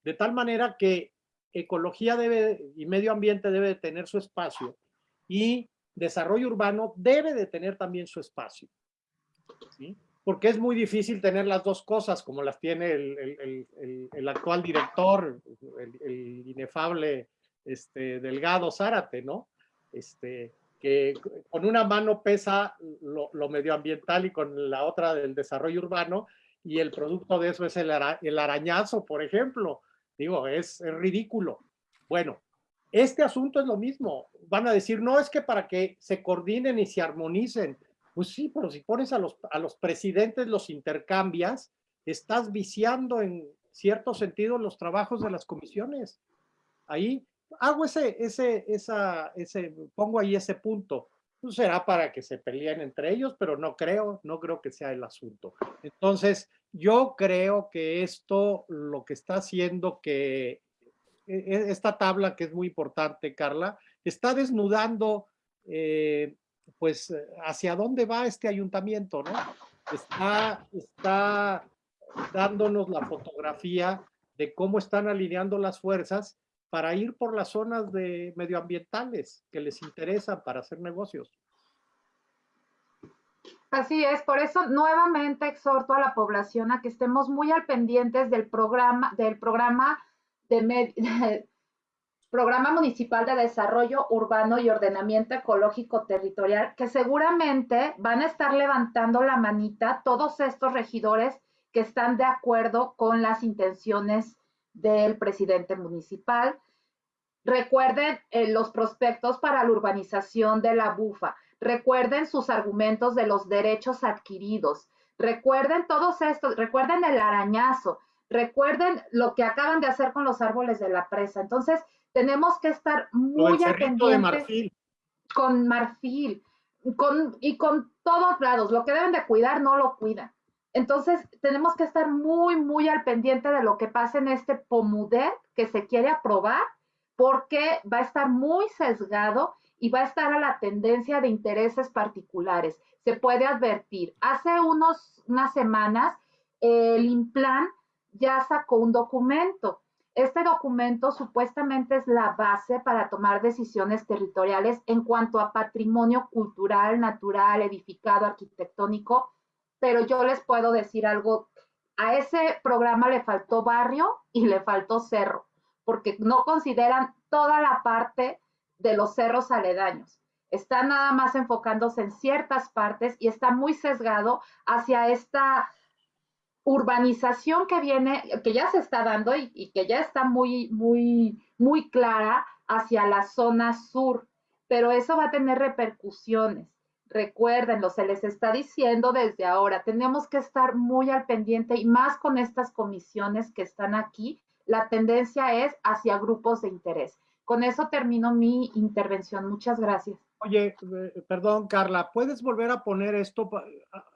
de tal manera que ecología debe y medio ambiente debe de tener su espacio y desarrollo urbano debe de tener también su espacio. Porque es muy difícil tener las dos cosas como las tiene el, actual director, el, inefable este, Delgado Zárate, ¿no? Este, que con una mano pesa lo, lo medioambiental y con la otra del desarrollo urbano y el producto de eso es el, arañazo, por ejemplo. Digo, es, ridículo. Bueno, este asunto es lo mismo. Van a decir, no, es que para que se coordinen y se armonicen. Pues sí, pero si pones a los, a los presidentes, los intercambias, estás viciando en cierto sentido los trabajos de las comisiones. Ahí hago ese, ese, esa, ese, pongo ahí ese punto. Pues, será para que se peleen entre ellos, pero no creo, no creo que sea el asunto. Entonces, yo creo que esto lo que está haciendo que e, e, esta tabla, que es muy importante, Carla, está desnudando, eh, pues, hacia dónde va este ayuntamiento, ¿no? Está, está dándonos la fotografía de cómo están alineando las fuerzas para ir por las zonas de medioambientales que les interesan para hacer negocios. Así es, por eso nuevamente exhorto a la población a que estemos muy al pendientes del programa, del programa de, Programa Municipal de Desarrollo Urbano y Ordenamiento Ecológico Territorial, que seguramente van a estar levantando la manita todos estos regidores que están de acuerdo con las intenciones del presidente municipal. Recuerden eh, los prospectos para la urbanización de la bufa. Recuerden sus argumentos de los derechos adquiridos. Recuerden todos estos, recuerden el arañazo, recuerden lo que acaban de hacer con los árboles de la presa. Entonces, tenemos que estar muy atentos. de marfil. Con marfil, con, y con todos lados. Lo que deben de cuidar, no lo cuidan. Entonces, tenemos que estar muy, muy al pendiente de lo que pasa en este POMUDER que se quiere aprobar, porque va a estar muy sesgado y va a estar a la tendencia de intereses particulares. Se puede advertir. Hace unos, unas semanas, el INPLAN ya sacó un documento. Este documento supuestamente es la base para tomar decisiones territoriales en cuanto a patrimonio cultural, natural, edificado, arquitectónico, pero yo les puedo decir algo, a ese programa le faltó barrio y le faltó cerro, porque no consideran toda la parte de los cerros aledaños. Está nada más enfocándose en ciertas partes y está muy sesgado hacia esta urbanización que viene, que ya se está dando y, que ya está muy, muy, muy clara hacia la zona sur, pero eso va a tener repercusiones. Recuérdenlo, se les está diciendo desde ahora, tenemos que estar muy al pendiente y más con estas comisiones que están aquí, la tendencia es hacia grupos de interés. Con eso termino mi intervención. Muchas gracias. Oye, eh, perdón, Carla, ¿puedes volver a poner esto?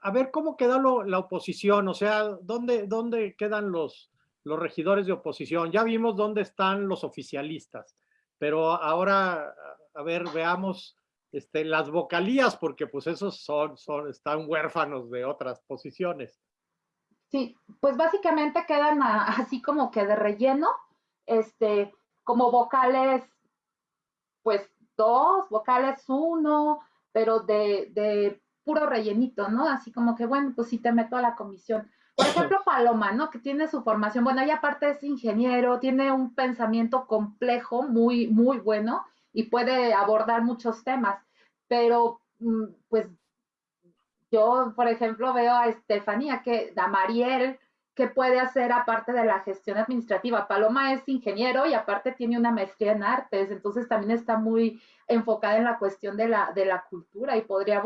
A ver cómo queda la oposición, o sea, ¿dónde, dónde quedan los, los regidores de oposición? Ya vimos dónde están los oficialistas, pero ahora, a ver, veamos este, las vocalías, porque pues esos son, son, están huérfanos de otras posiciones. Sí, pues básicamente quedan así como que de relleno, este, como vocales, pues dos, vocales uno, pero de, de puro rellenito, ¿no? Así como que, bueno, pues sí te meto a la comisión. Por ejemplo, Paloma, ¿no? Que tiene su formación, bueno, ella aparte es ingeniero, tiene un pensamiento complejo, muy, muy bueno, y puede abordar muchos temas, pero mm, pues yo, por ejemplo, veo a Estefanía, que a Mariel, ¿qué puede hacer aparte de la gestión administrativa? Paloma es ingeniero y aparte tiene una maestría en artes, entonces también está muy enfocada en la cuestión de la, de la cultura y podría,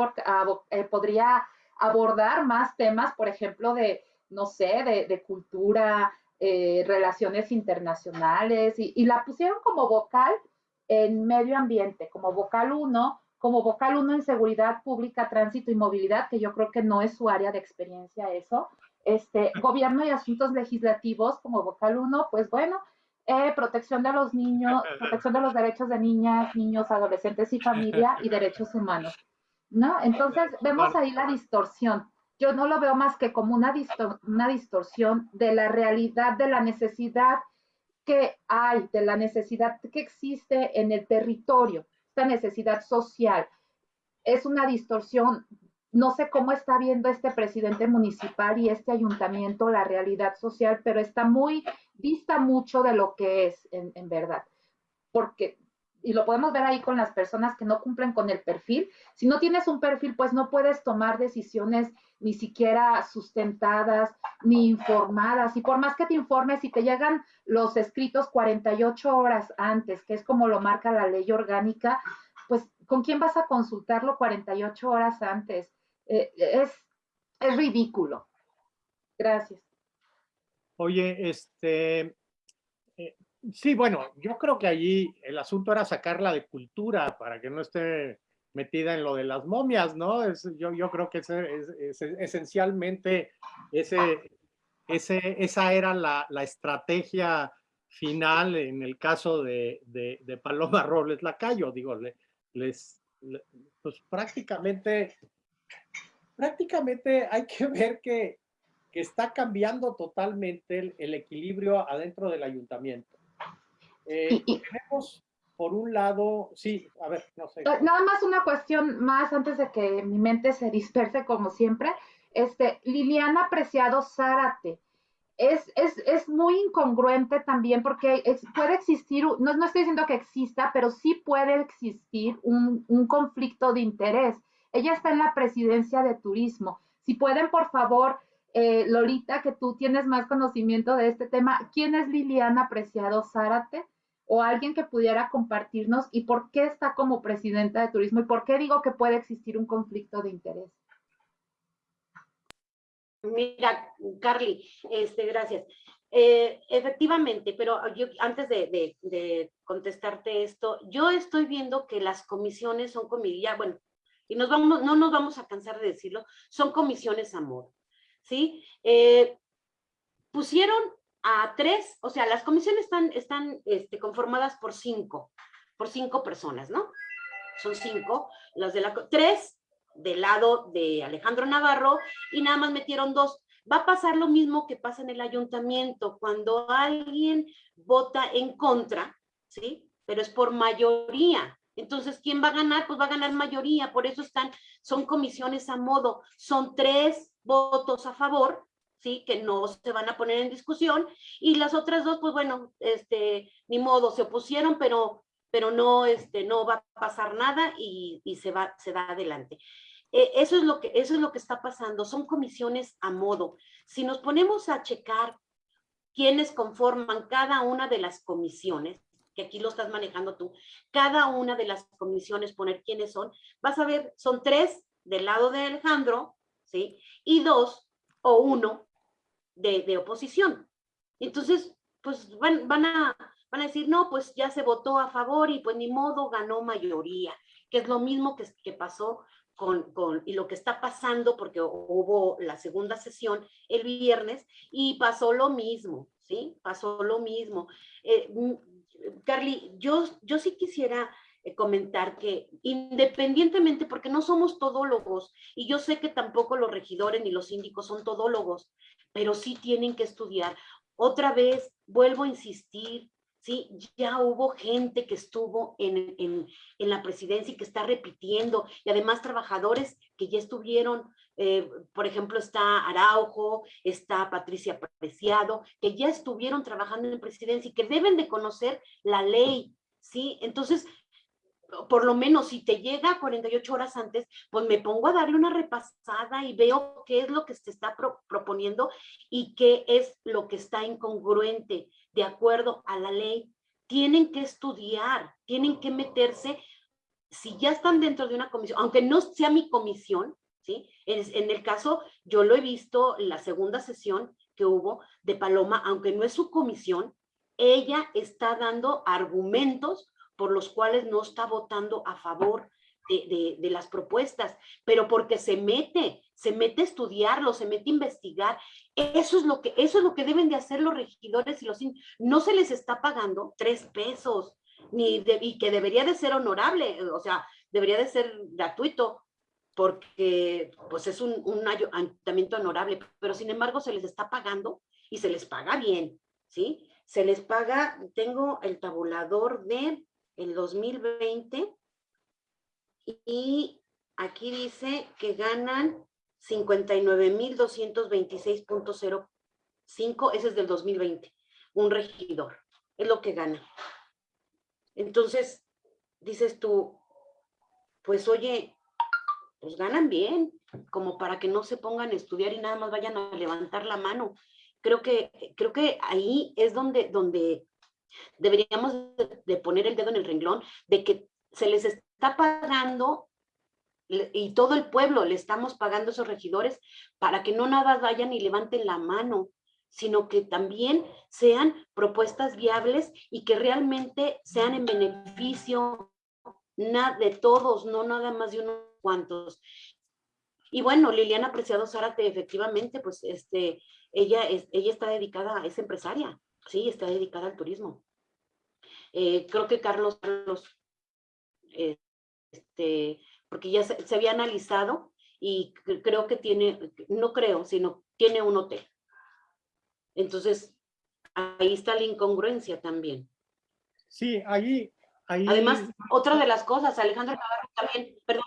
eh, podría abordar más temas, por ejemplo, de, no sé, de, cultura, eh, relaciones internacionales, y, la pusieron como vocal en medio ambiente, como vocal 1, como vocal 1 en seguridad pública, tránsito y movilidad, que yo creo que no es su área de experiencia eso, este, gobierno y asuntos legislativos como vocal 1, pues bueno, eh, protección de los niños, protección de los derechos de niñas, niños, adolescentes y familia y derechos humanos, ¿no? Entonces vemos ahí la distorsión. Yo no lo veo más que como una, una distorsión de la realidad, de la necesidad que hay, de la necesidad que existe en el territorio, esta necesidad social. Es una distorsión no sé cómo está viendo este presidente municipal y este ayuntamiento la realidad social, pero está muy, vista mucho de lo que es en, verdad. Porque, y lo podemos ver ahí con las personas que no cumplen con el perfil, si no tienes un perfil, pues no puedes tomar decisiones ni siquiera sustentadas, ni informadas. Y por más que te informes, si te llegan los escritos 48 horas antes, que es como lo marca la ley orgánica, pues ¿con quién vas a consultarlo 48 horas antes? Eh, es, es ridículo. Gracias. Oye, este, eh, sí, bueno, yo creo que allí el asunto era sacarla de cultura para que no esté metida en lo de las momias, ¿no? Es, yo, yo creo que es, es, esencialmente ese, ese, esa era la, la, estrategia final en el caso de, de, de Paloma Robles Lacayo, digo, les, pues prácticamente prácticamente hay que ver que, está cambiando totalmente el, equilibrio adentro del ayuntamiento. Eh, tenemos, por un lado, sí, a ver, no sé. Nada más una cuestión más antes de que mi mente se disperse como siempre. Este, Liliana Preciado Zárate, es, es, es, muy incongruente también porque puede existir, no, no, estoy diciendo que exista, pero sí puede existir un, un, conflicto de interés. Ella está en la presidencia de turismo. Si pueden, por favor, eh, Lolita, que tú tienes más conocimiento de este tema, ¿quién es Liliana Preciado Zárate? O alguien que pudiera compartirnos y por qué está como presidenta de turismo y por qué digo que puede existir un conflicto de interés. Mira, Carly, este, gracias. Eh, efectivamente, pero yo antes de, contestarte esto, yo estoy viendo que las comisiones son comisiones, bueno, y nos vamos, no nos vamos a cansar de decirlo, son comisiones a modo, ¿sí? Eh, pusieron a tres, o sea, las comisiones están, están este, conformadas por cinco, por cinco personas, ¿no? Son cinco, las de la, tres del lado de Alejandro Navarro y nada más metieron dos. Va a pasar lo mismo que pasa en el ayuntamiento, cuando alguien vota en contra, ¿sí? Pero es por mayoría. Entonces, ¿quién va a ganar? Pues va a ganar mayoría, por eso están, son comisiones a modo, son tres votos a favor, ¿sí? Que no se van a poner en discusión, y las otras dos, pues bueno, este, ni modo, se opusieron, pero pero no, este, no va a pasar nada y, se, va, se da adelante. Eh, eso, es lo que, eso es lo que está pasando, son comisiones a modo. Si nos ponemos a checar quiénes conforman cada una de las comisiones, que aquí lo estás manejando tú, cada una de las comisiones, poner quiénes son, vas a ver, son tres del lado de Alejandro, ¿sí? Y dos o uno de, de oposición. Entonces, pues van, van, a, van a decir, no, pues ya se votó a favor y pues ni modo ganó mayoría, que es lo mismo que, que pasó con, con, y lo que está pasando, porque hubo la segunda sesión el viernes y pasó lo mismo, ¿sí? Pasó lo mismo. Eh, Carly, yo, yo sí quisiera eh, comentar que independientemente, porque no somos todólogos, y yo sé que tampoco los regidores ni los síndicos son todólogos, pero sí tienen que estudiar. Otra vez, vuelvo a insistir, ¿sí? Ya hubo gente que estuvo en, en, en, la presidencia y que está repitiendo, y además trabajadores que ya estuvieron, eh, por ejemplo, está Araujo, está Patricia Preciado, que ya estuvieron trabajando en presidencia y que deben de conocer la ley, ¿sí? Entonces, por lo menos si te llega 48 horas antes, pues me pongo a darle una repasada y veo qué es lo que se está proponiendo y qué es lo que está incongruente de acuerdo a la ley. Tienen que estudiar, tienen que meterse, si ya están dentro de una comisión, aunque no sea mi comisión, En, el caso, yo lo he visto en la segunda sesión que hubo de Paloma, aunque no es su comisión, ella está dando argumentos por los cuales no está votando a favor de, las propuestas, pero porque se mete, se mete a estudiarlo, se mete a investigar. Eso es lo que, eso es lo que deben de hacer los regidores y los no se les está pagando tres pesos, ni y que debería de ser honorable, o sea, debería de ser gratuito, porque pues es un, un ayuntamiento honorable, pero sin embargo se les está pagando y se les paga bien, ¿sí? Se les paga, tengo el tabulador de el 2020 y aquí dice que ganan 59.226.05, ese es del 2020, un regidor, es lo que gana. Entonces, dices tú, pues oye, pues ganan bien, como para que no se pongan a estudiar y nada más vayan a levantar la mano. Creo que, creo que ahí es donde, donde deberíamos de poner el dedo en el renglón de que se les está pagando y todo el pueblo le estamos pagando a esos regidores para que no nada vayan y levanten la mano, sino que también sean propuestas viables y que realmente sean en beneficio de todos, no nada más de unos cuantos. Y bueno, Liliana Preciado Zárate, efectivamente, pues este, ella, es, ella está dedicada, es empresaria, sí, está dedicada al turismo. Eh, creo que Carlos, Carlos este, porque ya se, había analizado y creo que tiene, no creo, sino tiene un hotel. Entonces, ahí está la incongruencia también. Sí, ahí, ahí... Además, otra de las cosas, Alejandro Navarro también, perdón,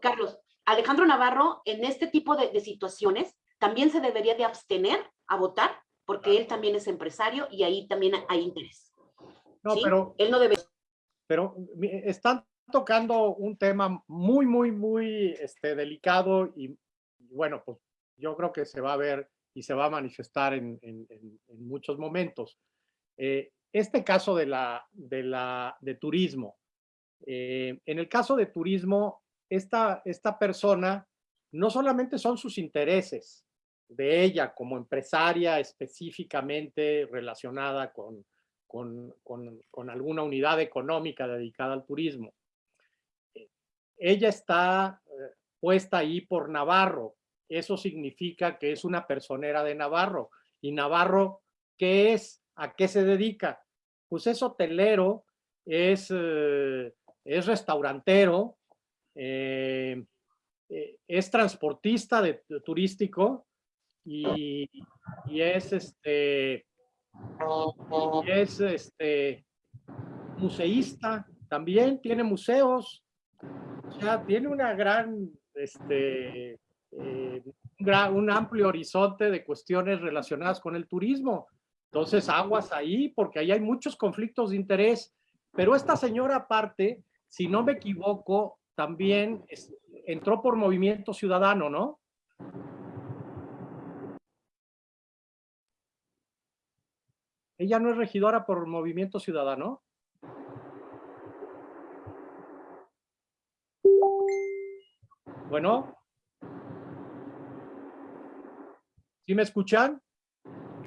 Carlos, Alejandro Navarro en este tipo de, de situaciones también se debería de abstener a votar porque él también es empresario y ahí también hay interés. No, ¿sí? pero, Él no debe... pero están tocando un tema muy, muy, muy este, delicado y, y bueno, pues yo creo que se va a ver y se va a manifestar en, en- en- en muchos momentos. Eh, este caso de, la, de, la, de turismo, eh, en el caso de turismo, esta, esta persona no solamente son sus intereses de ella como empresaria específicamente relacionada con, con, con- con alguna unidad económica dedicada al turismo. Eh, Ella está eh, puesta ahí por Navarro. Eso significa que es una personera de Navarro. ¿Y Navarro qué es? ¿A qué se dedica? Pues es hotelero, es, eh, es restaurantero, eh, eh, es transportista turístico y, es este es este museísta también tiene museos o sea tiene una gran este eh, un, gran- un amplio horizonte de cuestiones relacionadas con el turismo. Entonces aguas ahí porque ahí hay muchos conflictos de interés. Pero esta señora aparte si no me equivoco también entró por movimiento ciudadano no ella no es regidora por movimiento ciudadano Bueno. ¿Sí me escuchan?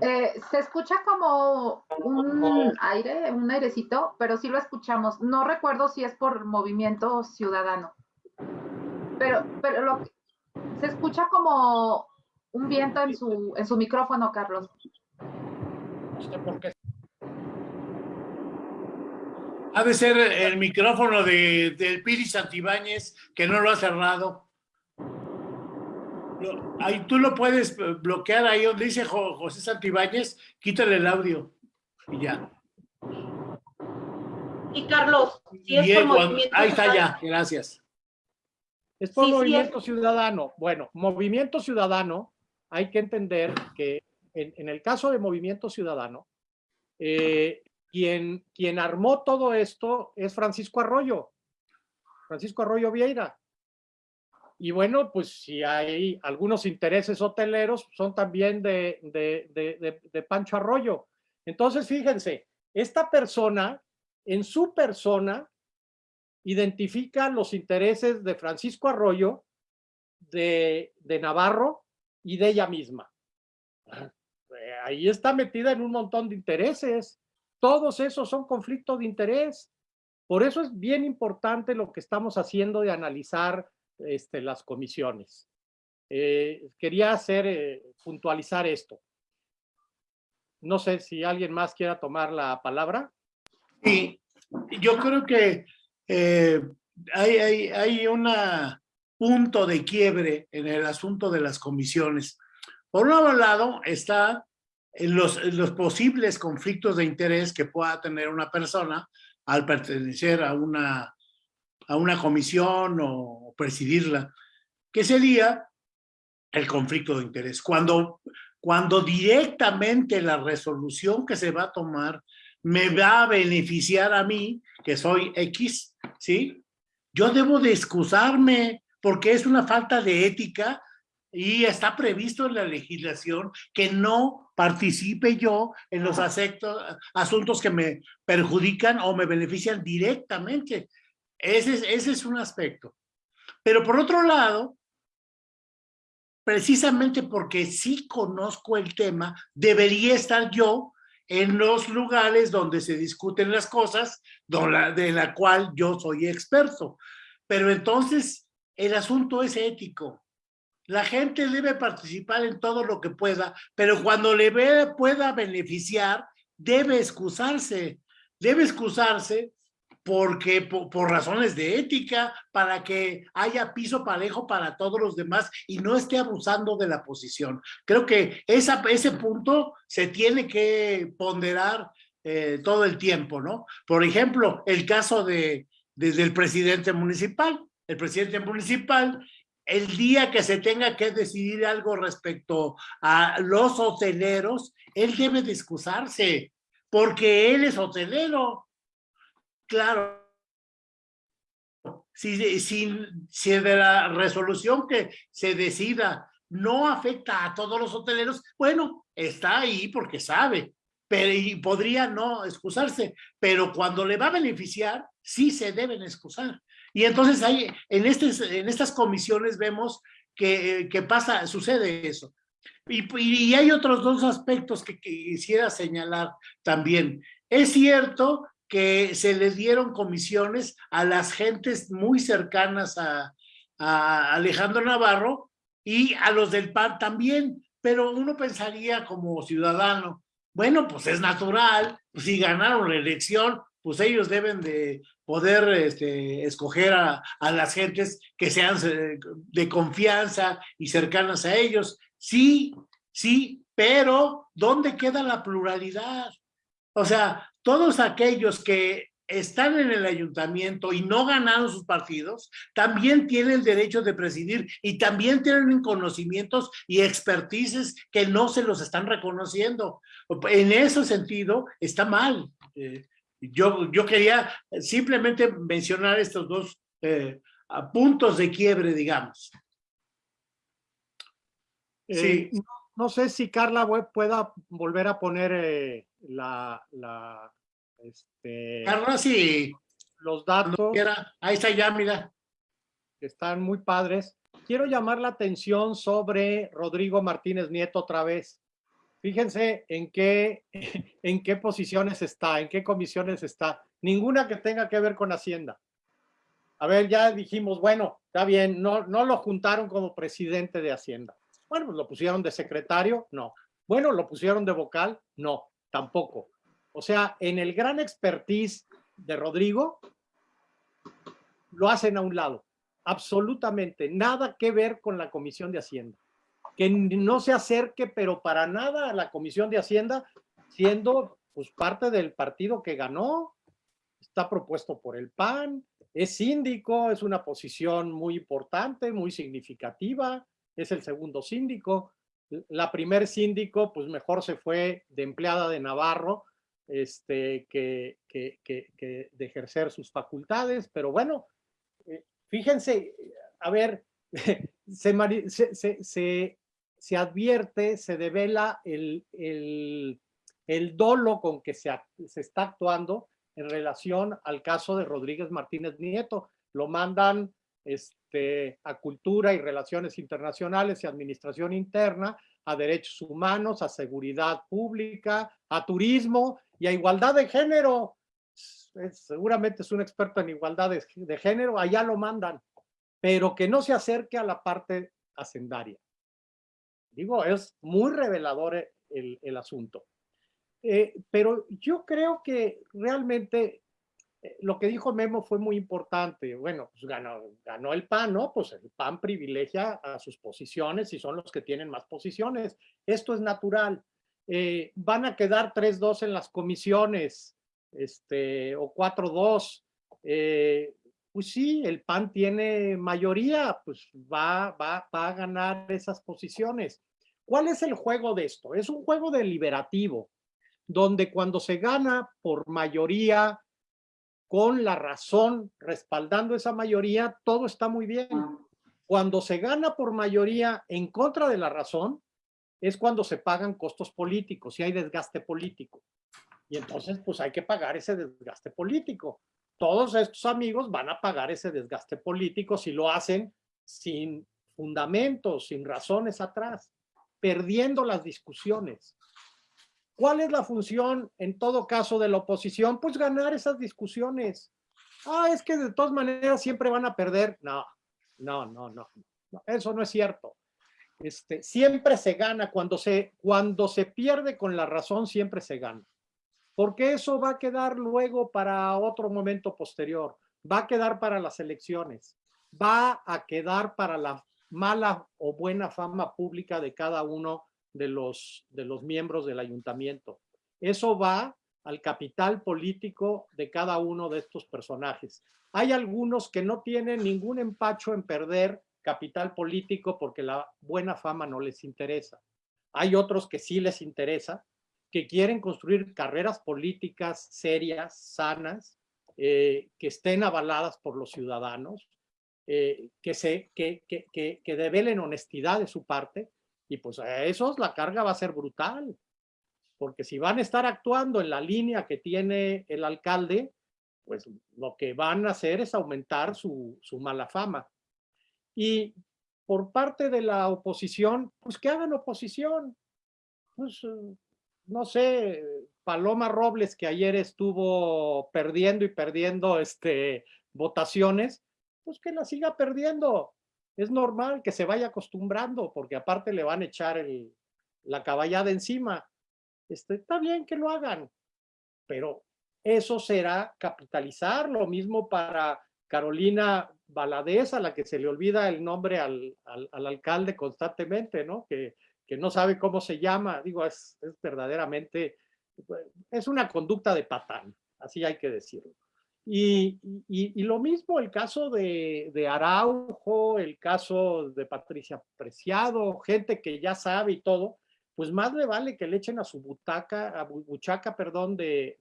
Eh, se escucha como un aire, un airecito, pero sí lo escuchamos. No recuerdo si es por movimiento ciudadano. Pero, pero lo se escucha como un viento en su, en su micrófono, Carlos. Qué. Ha de ser el micrófono de, del Piri Santibáñez que no lo ha cerrado. Lo- ahí tú lo puedes bloquear ahí donde dice Jo- José Santibáñez, quítale el audio y ya. Y Carlos, si es Y por movimiento... ahí está ciudadano, ya, gracias. Es por Sí, sí, movimiento ciudadano. Bueno, movimiento ciudadano, hay que entender que en, en el caso de movimiento ciudadano, eh, quien, quien armó todo esto es Francisco Arroyo, Francisco Arroyo Vieira. Y bueno, pues si hay algunos intereses hoteleros, son también de, de, de- Pancho Arroyo. Entonces, fíjense, esta persona, en su persona, identifica los intereses de Francisco Arroyo, de, de Navarro y de ella misma. Eh, Ahí está metida en un montón de intereses. Todos esos son conflictos de interés. Por eso es bien importante lo que estamos haciendo de analizar este, las comisiones. Eh, quería hacer, eh, puntualizar esto. No sé si alguien más quiera tomar la palabra. Sí, yo creo que eh, hay, hay, hay un punto de quiebre en el asunto de las comisiones. Por un lado está los, los posibles conflictos de interés que pueda tener una persona al pertenecer a una, a una comisión o presidirla, que sería el conflicto de interés. Cuando, cuando directamente la resolución que se va a tomar me va a beneficiar a mí, que soy X, ¿sí? Yo debo de excusarme porque es una falta de ética y está previsto en la legislación que no participe yo en los aceptos, asuntos que me perjudican o me benefician directamente. Ese es, ese es un aspecto. Pero por otro lado, precisamente porque sí conozco el tema, debería estar yo en los lugares donde se discuten las cosas, de la cual yo soy experto. Pero entonces el asunto es ético. La gente debe participar en todo lo que pueda, pero cuando le pueda beneficiar, debe excusarse. Debe excusarse porque por, razones de ética, para que haya piso parejo para todos los demás y no esté abusando de la posición. Creo que esa, ese punto se tiene que ponderar eh, todo el tiempo, ¿no? Por ejemplo, el caso de, presidente municipal. El presidente municipal el día que se tenga que decidir algo respecto a los hoteleros, él debe de excusarse, porque él es hotelero. Claro. Si, si, si de la resolución que se decida no afecta a todos los hoteleros, bueno, está ahí porque sabe, pero y podría no excusarse, pero cuando le va a beneficiar, sí se deben excusar. Y entonces ahí, en, este, en estas comisiones vemos que, que pasa, sucede eso. Y, hay otros dos aspectos que, quisiera señalar también. Es cierto que se les dieron comisiones a las gentes muy cercanas a, Alejandro Navarro y a los del PAN también, pero uno pensaría como ciudadano, bueno, pues es natural, pues si ganaron la elección, pues ellos deben de poder este, escoger a, a, las gentes que sean de confianza y cercanas a ellos. Sí, sí, pero ¿dónde queda la pluralidad? O sea, todos aquellos que están en el ayuntamiento y no ganaron sus partidos, también tienen derecho de presidir y también tienen conocimientos y expertices que no se los están reconociendo. En ese sentido, está mal. Eh, yo, yo quería simplemente mencionar estos dos eh, puntos de quiebre, digamos. Eh, sí. No, sé si Carla pueda volver a poner la, la este, sí. Los datos. ahí está ya, mira. Están muy padres. Quiero llamar la atención sobre Rodrigo Martínez Nieto otra vez. Fíjense en qué, en qué posiciones está, en qué comisiones está. Ninguna que tenga que ver con Hacienda. A ver, ya dijimos, bueno, está bien, no, no lo juntaron como presidente de Hacienda. Bueno, pues lo pusieron de secretario, no. Bueno, lo pusieron de vocal, no, tampoco. O sea, en el gran expertise de Rodrigo, lo hacen a un lado. Absolutamente nada que ver con la Comisión de Hacienda que no se acerque, pero para nada a la Comisión de Hacienda, siendo pues parte del partido que ganó, está propuesto por el PAN, es síndico, es una posición muy importante, muy significativa, es el segundo síndico. La primer síndico, pues mejor se fue de empleada de Navarro este, que, que, que, de ejercer sus facultades, pero bueno, eh, fíjense, a ver, se, se, se, se advierte, se devela el, el, dolo con que se, se, está actuando en relación al caso de Rodríguez Martínez Nieto. Lo mandan este, a Cultura y Relaciones Internacionales y Administración Interna, a Derechos Humanos, a Seguridad Pública, a Turismo y a Igualdad de Género. seguramente es un experto en igualdad de, género, allá lo mandan, pero que no se acerque a la parte hacendaria. Digo, es muy revelador el, el asunto. Eh, pero yo creo que realmente eh, lo que dijo Memo fue muy importante. Bueno, pues ganó, ganó el PAN, ¿no? Pues el PAN privilegia a sus posiciones y son los que tienen más posiciones. Esto es natural. Eh, van a quedar 3-2 en las comisiones, este, o 4-2. Eh, pues sí, el PAN tiene mayoría, pues va, va, va a ganar esas posiciones. ¿Cuál es el juego de esto? Es un juego deliberativo, donde cuando se gana por mayoría, con la razón respaldando esa mayoría, todo está muy bien. Cuando se gana por mayoría en contra de la razón, es cuando se pagan costos políticos y hay desgaste político. Y entonces, pues hay que pagar ese desgaste político todos estos amigos van a pagar ese desgaste político si lo hacen sin fundamentos, sin razones atrás, perdiendo las discusiones. ¿Cuál es la función en todo caso de la oposición? Pues ganar esas discusiones. Ah, es que de todas maneras siempre van a perder. No, no, no, no. eso no es cierto. Este, siempre se gana. Cuando se, cuando se pierde con la razón, siempre se gana porque eso va a quedar luego para otro momento posterior, va a quedar para las elecciones, va a quedar para la mala o buena fama pública de cada uno de los, de los miembros del ayuntamiento. Eso va al capital político de cada uno de estos personajes. Hay algunos que no tienen ningún empacho en perder capital político porque la buena fama no les interesa. Hay otros que sí les interesa, que quieren construir carreras políticas serias, sanas, eh, que estén avaladas por los ciudadanos, eh, que, se, que, que, que, que develen honestidad de su parte, y pues a esos la carga va a ser brutal, porque si van a estar actuando en la línea que tiene el alcalde, pues lo que van a hacer es aumentar su, su mala fama. Y por parte de la oposición, pues que hagan oposición. Pues, no sé, Paloma Robles, que ayer estuvo perdiendo y perdiendo este, votaciones, pues que la siga perdiendo. Es normal que se vaya acostumbrando, porque aparte le van a echar el, la caballada encima. Este, está bien que lo hagan, pero eso será capitalizar. Lo mismo para Carolina Valadez, a la que se le olvida el nombre al, al, al alcalde constantemente, ¿no? Que, que, no sabe cómo se llama. Digo, es, es verdaderamente, es una conducta de patán, así hay que decirlo. Y, lo mismo el caso de, Araujo, el caso de Patricia Preciado, gente que ya sabe y todo, pues más le vale que le echen a su butaca, a buchaca, perdón, de,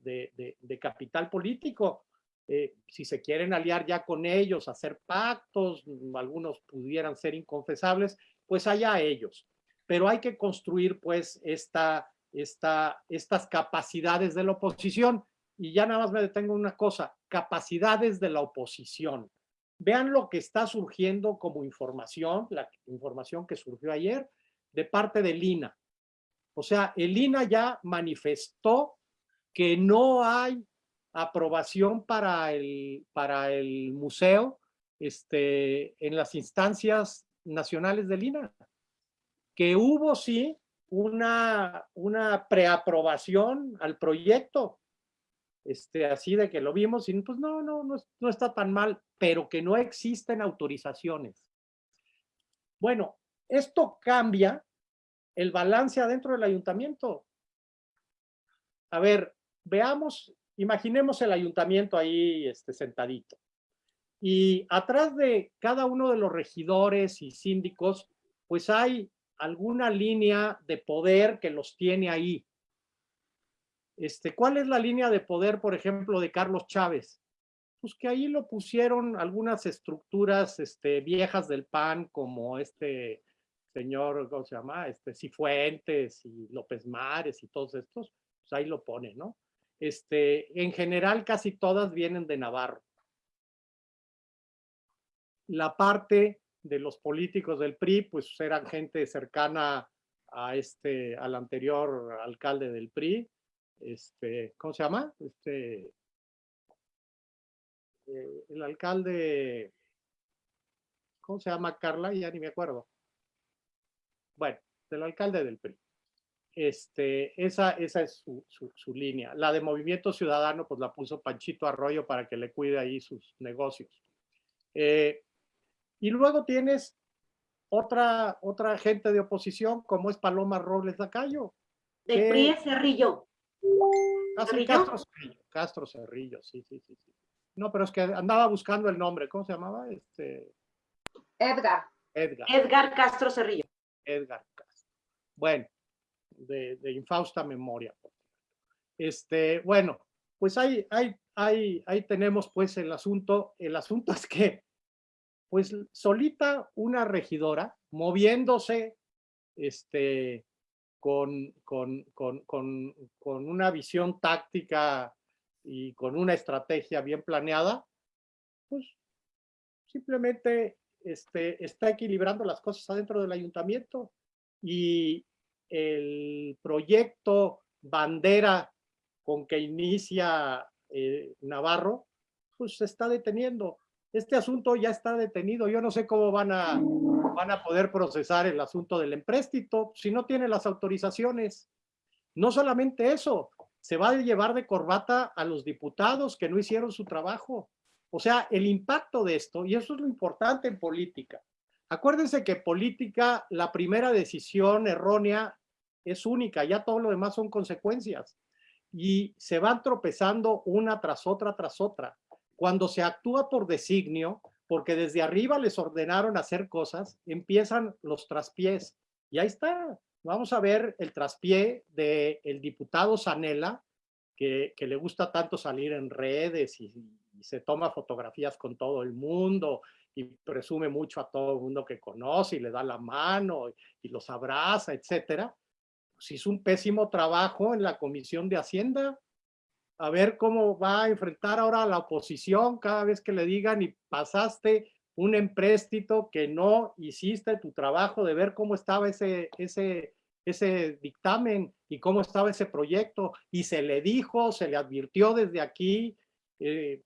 capital político. Eh, si se quieren aliar ya con ellos, hacer pactos, algunos pudieran ser inconfesables, pues allá ellos. Pero hay que construir pues esta, esta, estas capacidades de la oposición. Y ya nada más me detengo en una cosa, capacidades de la oposición. Vean lo que está surgiendo como información, la información que surgió ayer de parte del INA. O sea, el INA ya manifestó que no hay aprobación para el, para el museo este, en las instancias nacionales del INA. Que hubo, sí, una, una preaprobación al proyecto, este, así de que lo vimos y pues no, no, no, no está tan mal, pero que no existen autorizaciones. Bueno, esto cambia el balance adentro del ayuntamiento. A ver, veamos, imaginemos el ayuntamiento ahí este, sentadito. Y atrás de cada uno de los regidores y síndicos, pues hay alguna línea de poder que los tiene ahí. Este, ¿Cuál es la línea de poder, por ejemplo, de Carlos Chávez? Pues que ahí lo pusieron algunas estructuras este, viejas del PAN, como este señor, ¿cómo se llama? Este, Cifuentes y López Mares y todos estos, pues ahí lo pone, ¿no? Este, en general casi todas vienen de Navarro. La parte de los políticos del PRI, pues eran gente cercana a este, al anterior alcalde del PRI, este, ¿cómo se llama? Este, eh, el alcalde, ¿cómo se llama Carla? Ya ni me acuerdo bueno, del alcalde del PRI. Este, esa, esa es su, su, su, línea. La de Movimiento Ciudadano, pues la puso Panchito Arroyo para que le cuide ahí sus negocios. Eh, y luego tienes otra, otra gente de oposición, como es Paloma Robles Lacayo. Del PRI es Cerrillo. Castro Cerrillo. Castro Cerrillo, sí, sí, sí, sí. No, pero es que andaba buscando el nombre. ¿Cómo se llamaba? Este... Edgar. Edgar. Edgar Castro Cerrillo. Edgar Castro. Bueno, de, de, infausta memoria. Este, bueno, pues ahí, ahí, ahí, ahí tenemos pues el asunto. El asunto es que, pues solita una regidora moviéndose este, con, con, con, con, una visión táctica y con una estrategia bien planeada, pues simplemente este, está equilibrando las cosas adentro del ayuntamiento y el proyecto bandera con que inicia eh, Navarro, pues se está deteniendo. Este asunto ya está detenido. Yo no sé cómo van a, van a poder procesar el asunto del empréstito si no tiene las autorizaciones. No solamente eso, se va a llevar de corbata a los diputados que no hicieron su trabajo. O sea, el impacto de esto, y eso es lo importante en política. Acuérdense que política, la primera decisión errónea es única, ya todo lo demás son consecuencias. Y se van tropezando una tras otra tras otra. Cuando se actúa por designio, porque desde arriba les ordenaron hacer cosas, empiezan los traspiés. Y ahí está. Vamos a ver el traspié del el diputado Sanela, que, le gusta tanto salir en redes y, y se toma fotografías con todo el mundo y presume mucho a todo el mundo que conoce y le da la mano y, los abraza, etcétera. Pues hizo un pésimo trabajo en la Comisión de Hacienda. A ver cómo va a enfrentar ahora la oposición cada vez que le digan y pasaste un empréstito que no hiciste tu trabajo de ver cómo estaba ese, ese, ese dictamen y cómo estaba ese proyecto y se le dijo, se le advirtió desde aquí, eh,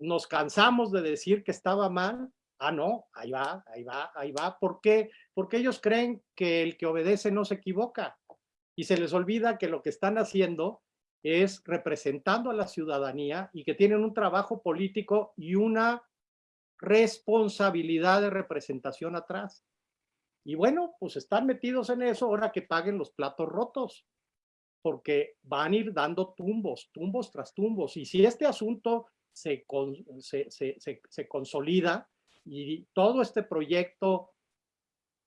nos cansamos de decir que estaba mal. Ah, no, ahí va, ahí va, ahí va. ¿Por qué? Porque ellos creen que el que obedece no se equivoca y se les olvida que lo que están haciendo es representando a la ciudadanía y que tienen un trabajo político y una responsabilidad de representación atrás. Y bueno, pues están metidos en eso ahora que paguen los platos rotos, porque van a ir dando tumbos, tumbos tras tumbos. Y si este asunto se, se, se, consolida y todo este proyecto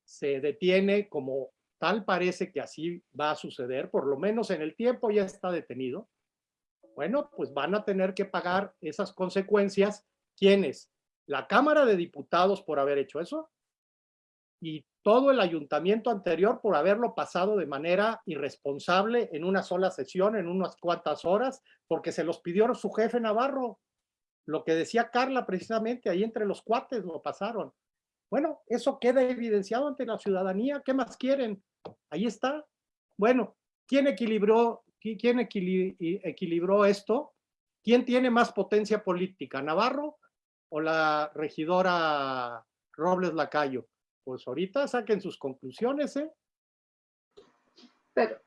se detiene como tal parece que así va a suceder, por lo menos en el tiempo ya está detenido, bueno, pues van a tener que pagar esas consecuencias. ¿Quiénes? La Cámara de Diputados por haber hecho eso y todo el ayuntamiento anterior por haberlo pasado de manera irresponsable en una sola sesión, en unas cuantas horas, porque se los pidió su jefe Navarro. Lo que decía Carla precisamente, ahí entre los cuates lo pasaron. Bueno, eso queda evidenciado ante la ciudadanía. ¿Qué más quieren? Ahí está. Bueno, ¿quién equilibró, quién equilibró esto? ¿Quién tiene más potencia política, Navarro o la regidora Robles Lacayo? Pues ahorita saquen sus conclusiones, ¿eh? Pero,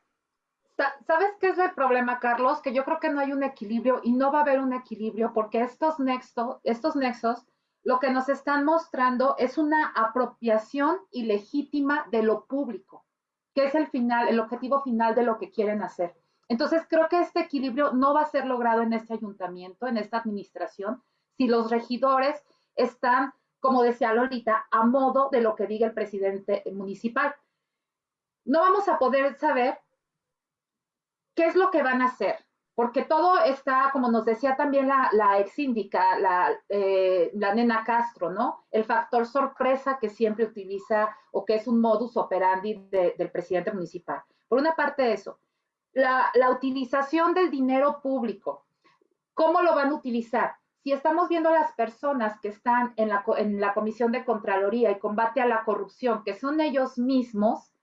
¿Sabes qué es el problema, Carlos? Que yo creo que no hay un equilibrio y no va a haber un equilibrio porque estos, nexo, estos nexos lo que nos están mostrando es una apropiación ilegítima de lo público, que es el final, el objetivo final de lo que quieren hacer. Entonces, creo que este equilibrio no va a ser logrado en este ayuntamiento, en esta administración, si los regidores están, como decía Lolita, a modo de lo que diga el presidente municipal. No vamos a poder saber ¿qué es lo que van a hacer? Porque todo está, como nos decía también la, ex síndica, eh, la, nena Castro, ¿no? El factor sorpresa que siempre utiliza o que es un modus operandi del presidente municipal. Por una parte eso, la, utilización del dinero público, ¿cómo lo van a utilizar? Si estamos viendo a las personas que están en la, en la Comisión de Contraloría y combate a la corrupción, que son ellos mismos,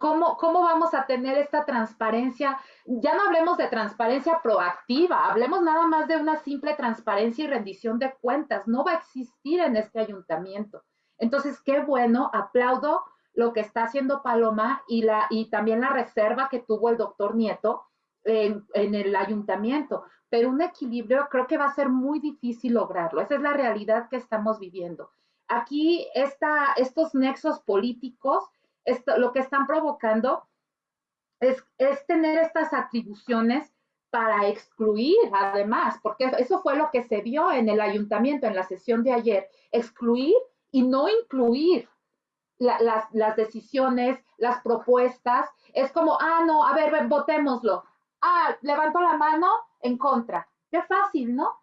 ¿Cómo, ¿Cómo vamos a tener esta transparencia? Ya no hablemos de transparencia proactiva, hablemos nada más de una simple transparencia y rendición de cuentas. No va a existir en este ayuntamiento. Entonces, qué bueno, aplaudo lo que está haciendo Paloma y, la, y también la reserva que tuvo el doctor Nieto en, en el ayuntamiento. Pero un equilibrio creo que va a ser muy difícil lograrlo. Esa es la realidad que estamos viviendo. Aquí esta, estos nexos políticos esto, lo que están provocando es, tener estas atribuciones para excluir, además, porque eso fue lo que se vio en el ayuntamiento en la sesión de ayer, excluir y no incluir las, las, decisiones, las propuestas. Es como, ah, no, a ver, votémoslo. Ah, levanto la mano en contra. Qué fácil, ¿no?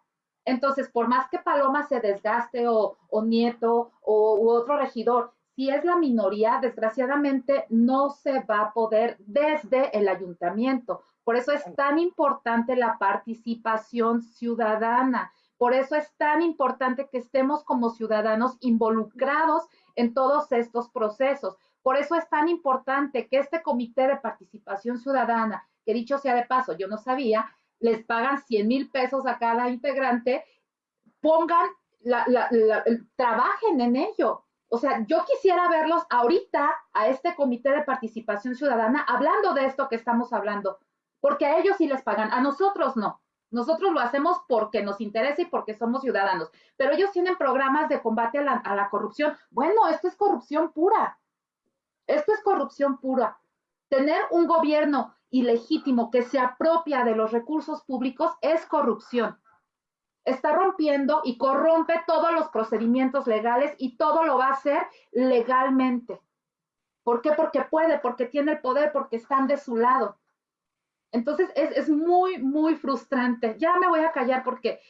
Entonces, por más que Paloma se desgaste o, o Nieto o u otro regidor si es la minoría, desgraciadamente no se va a poder desde el ayuntamiento. Por eso es tan importante la participación ciudadana. Por eso es tan importante que estemos como ciudadanos involucrados en todos estos procesos. Por eso es tan importante que este comité de participación ciudadana, que dicho sea de paso, yo no sabía, les pagan 100 mil pesos a cada integrante, pongan, trabajen en ello, o sea, yo quisiera verlos ahorita a este comité de participación ciudadana hablando de esto que estamos hablando, porque a ellos sí les pagan, a nosotros no. Nosotros lo hacemos porque nos interesa y porque somos ciudadanos, pero ellos tienen programas de combate a la, a la corrupción. Bueno, esto es corrupción pura. Esto es corrupción pura. Tener un gobierno ilegítimo que se apropia de los recursos públicos es corrupción. Está rompiendo y corrompe todos los procedimientos legales y todo lo va a hacer legalmente. ¿Por qué? Porque puede, porque tiene el poder, porque están de su lado. Entonces es, es muy, muy frustrante. Ya me voy a callar porque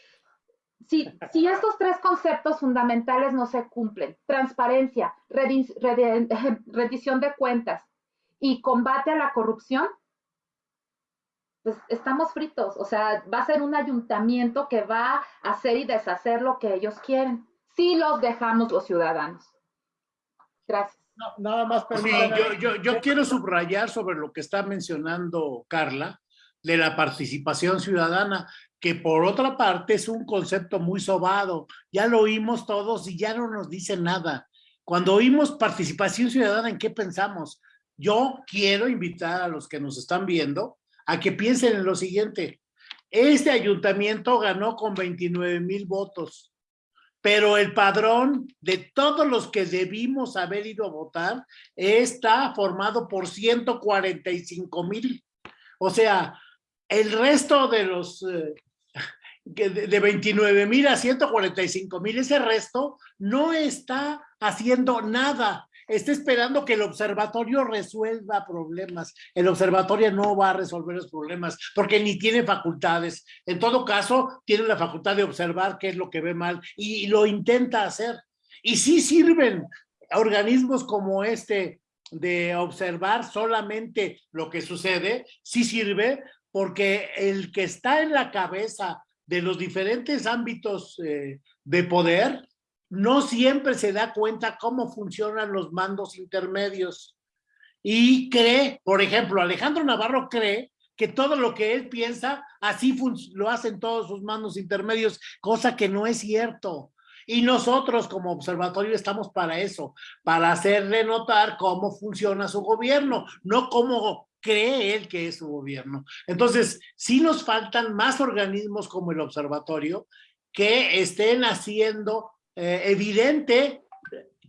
si, si estos tres conceptos fundamentales no se cumplen, transparencia, rendición de cuentas y combate a la corrupción, pues estamos fritos. O sea, va a ser un ayuntamiento que va a hacer y deshacer lo que ellos quieren. Si los dejamos los ciudadanos. Gracias. nada más sí, yo, yo, yo quiero subrayar sobre lo que está mencionando Carla, de la participación ciudadana, que por otra parte es un concepto muy sobado. Ya lo oímos todos y ya no nos dice nada. Cuando oímos participación ciudadana, ¿en qué pensamos? Yo quiero invitar a los que nos están viendo a que piensen en lo siguiente. Este ayuntamiento ganó con 29 mil votos, pero el padrón de todos los que debimos haber ido a votar está formado por 145 mil. O sea, el resto de los eh, de 29 mil a 145 mil, ese resto no está haciendo nada está esperando que el observatorio resuelva problemas. El observatorio no va a resolver los problemas porque ni tiene facultades. En todo caso, tiene la facultad de observar qué es lo que ve mal y, lo intenta hacer. Y sí sirven organismos como este de observar solamente lo que sucede, sí sirve porque el que está en la cabeza de los diferentes ámbitos eh, de poder no siempre se da cuenta cómo funcionan los mandos intermedios y cree, por ejemplo, Alejandro Navarro cree que todo lo que él piensa, así lo hacen todos sus mandos intermedios, cosa que no es cierto. Y nosotros como observatorio estamos para eso, para hacerle notar cómo funciona su gobierno, no cómo cree él que es su gobierno. Entonces, sí nos faltan más organismos como el observatorio que estén haciendo eh, evidente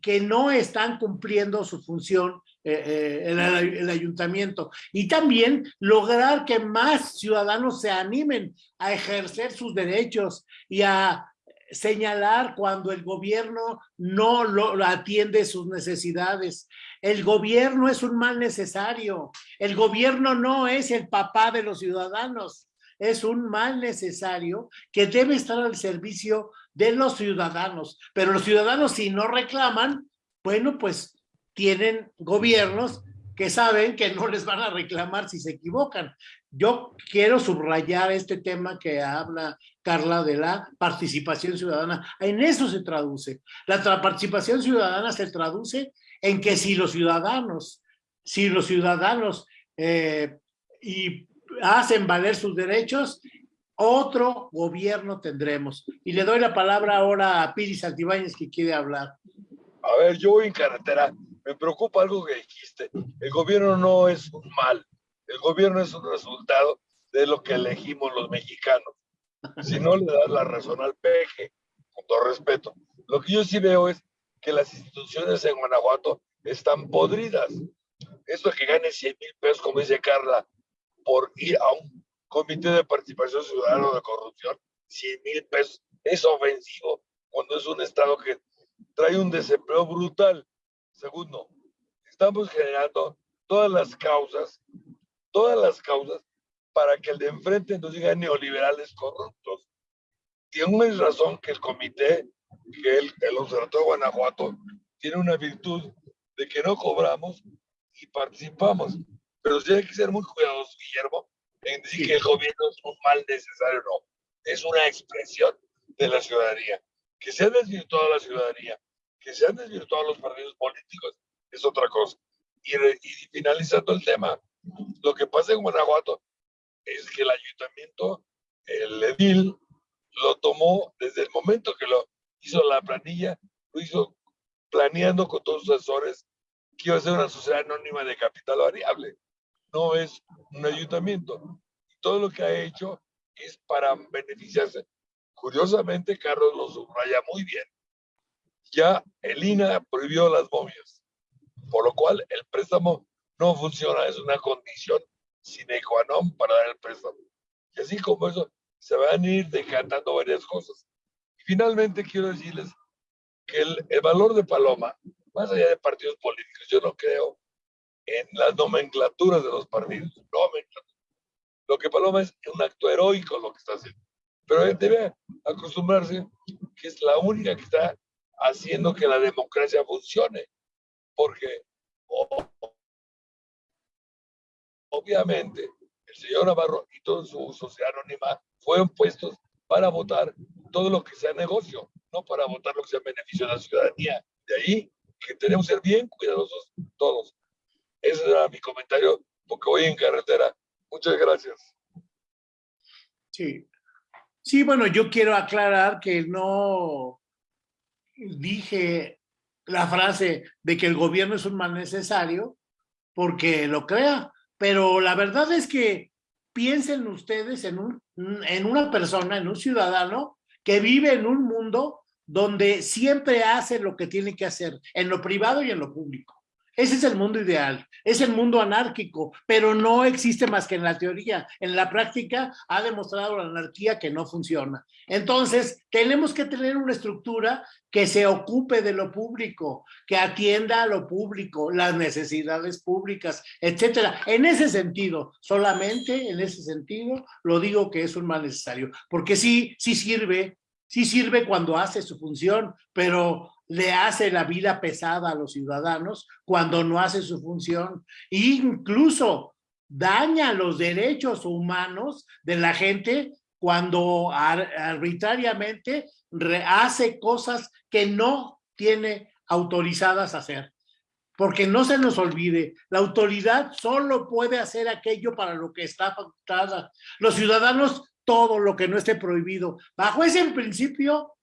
que no están cumpliendo su función eh, eh, el, el, ayuntamiento y también lograr que más ciudadanos se animen a ejercer sus derechos y a señalar cuando el gobierno no lo, atiende sus necesidades. El gobierno es un mal necesario. El gobierno no es el papá de los ciudadanos. Es un mal necesario que debe estar al servicio de los ciudadanos. Pero los ciudadanos si no reclaman, bueno, pues tienen gobiernos que saben que no les van a reclamar si se equivocan. Yo quiero subrayar este tema que habla Carla de la participación ciudadana. En eso se traduce. La participación ciudadana se traduce en que si los ciudadanos, si los ciudadanos eh, y hacen valer sus derechos, otro gobierno tendremos. Y le doy la palabra ahora a Piri Santibáñez que quiere hablar. A ver, yo voy en carretera. Me preocupa algo que dijiste. El gobierno no es un mal. El gobierno es un resultado de lo que elegimos los mexicanos. Si no le das la razón al peje, con todo respeto. Lo que yo sí veo es que las instituciones en Guanajuato están podridas. Esto que gane 100 mil pesos, como dice Carla, por ir a un Comité de Participación Ciudadana de Corrupción, 100 mil pesos. Es ofensivo cuando es un Estado que trae un desempleo brutal. Segundo, estamos generando todas las causas, todas las causas para que el de enfrente nos diga neoliberales corruptos. Tiene razón que el comité, que el, el Observatorio de Guanajuato, tiene una virtud de que no cobramos y participamos. Pero sí hay que ser muy cuidadosos, Guillermo, en decir que el gobierno es un mal necesario, no. Es una expresión de la ciudadanía. Que se ha desvirtuado la ciudadanía, que se han desvirtuado los partidos políticos, es otra cosa. Y, y finalizando el tema, lo que pasa en Guanajuato es que el ayuntamiento, el edil, lo tomó desde el momento que lo hizo la planilla, lo hizo planeando con todos sus asesores que iba a ser una sociedad anónima de capital variable no es un ayuntamiento. Todo lo que ha hecho es para beneficiarse. Curiosamente, Carlos lo subraya muy bien. Ya el INA prohibió las momias, por lo cual el préstamo no funciona, es una condición sine qua non para dar el préstamo. Y así como eso, se van a ir decantando varias cosas. Y finalmente quiero decirles que el, el valor de Paloma, más allá de partidos políticos, yo no creo en las nomenclaturas de los partidos. Lo que Paloma es un acto heroico lo que está haciendo. Pero debe acostumbrarse que es la única que está haciendo que la democracia funcione. Porque obviamente el señor Navarro y todo su sociedad anónima fueron puestos para votar todo lo que sea negocio, no para votar lo que sea beneficio de la ciudadanía. De ahí que tenemos que ser bien cuidadosos todos. Ese era mi comentario, porque voy en carretera. Muchas gracias. Sí. Sí, bueno, yo quiero aclarar que no dije la frase de que el gobierno es un mal necesario porque lo crea, pero la verdad es que piensen ustedes en, un, en una persona, en un ciudadano que vive en un mundo donde siempre hace lo que tiene que hacer, en lo privado y en lo público. Ese es el mundo ideal, es el mundo anárquico, pero no existe más que en la teoría. En la práctica ha demostrado la anarquía que no funciona. Entonces, tenemos que tener una estructura que se ocupe de lo público, que atienda a lo público, las necesidades públicas, etcétera. En ese sentido, solamente en ese sentido, lo digo que es un mal necesario, porque sí, sí sirve, sí sirve cuando hace su función, pero le hace la vida pesada a los ciudadanos cuando no hace su función e incluso daña los derechos humanos de la gente cuando arbitrariamente hace cosas que no tiene autorizadas a hacer. Porque no se nos olvide, la autoridad solo puede hacer aquello para lo que está facultada. Los ciudadanos, todo lo que no esté prohibido. Bajo ese principio,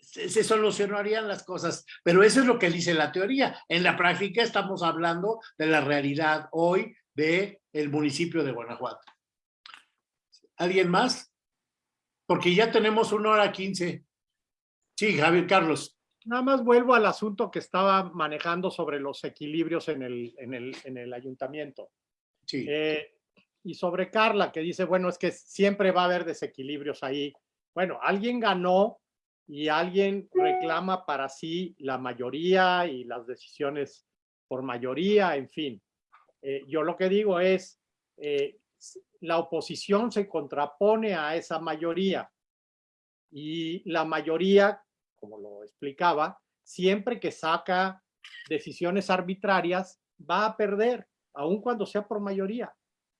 se, solucionarían las cosas, pero eso es lo que dice la teoría. En la práctica estamos hablando de la realidad hoy de el municipio de Guanajuato. ¿Alguien más? Porque ya tenemos una hora quince. Sí, Javier Carlos. Nada más vuelvo al asunto que estaba manejando sobre los equilibrios en el, en el, en el ayuntamiento. Sí. Eh, y sobre Carla, que dice, bueno, es que siempre va a haber desequilibrios ahí. Bueno, alguien ganó y alguien reclama para sí la mayoría y las decisiones por mayoría, en fin. Eh, yo lo que digo es, eh, la oposición se contrapone a esa mayoría y la mayoría, como lo explicaba, siempre que saca decisiones arbitrarias, va a perder, aun cuando sea por mayoría.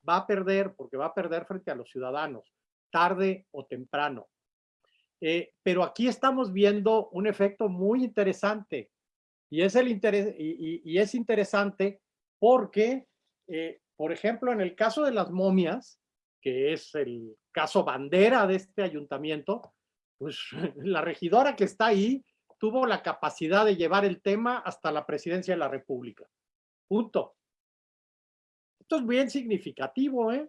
Va a perder porque va a perder frente a los ciudadanos, tarde o temprano. Eh, pero aquí estamos viendo un efecto muy interesante y es, el interés, y, es interesante porque, eh, por ejemplo, en el caso de las momias, que es el caso bandera de este ayuntamiento, pues la regidora que está ahí tuvo la capacidad de llevar el tema hasta la presidencia de la República. Punto. Es bien significativo, ¿eh?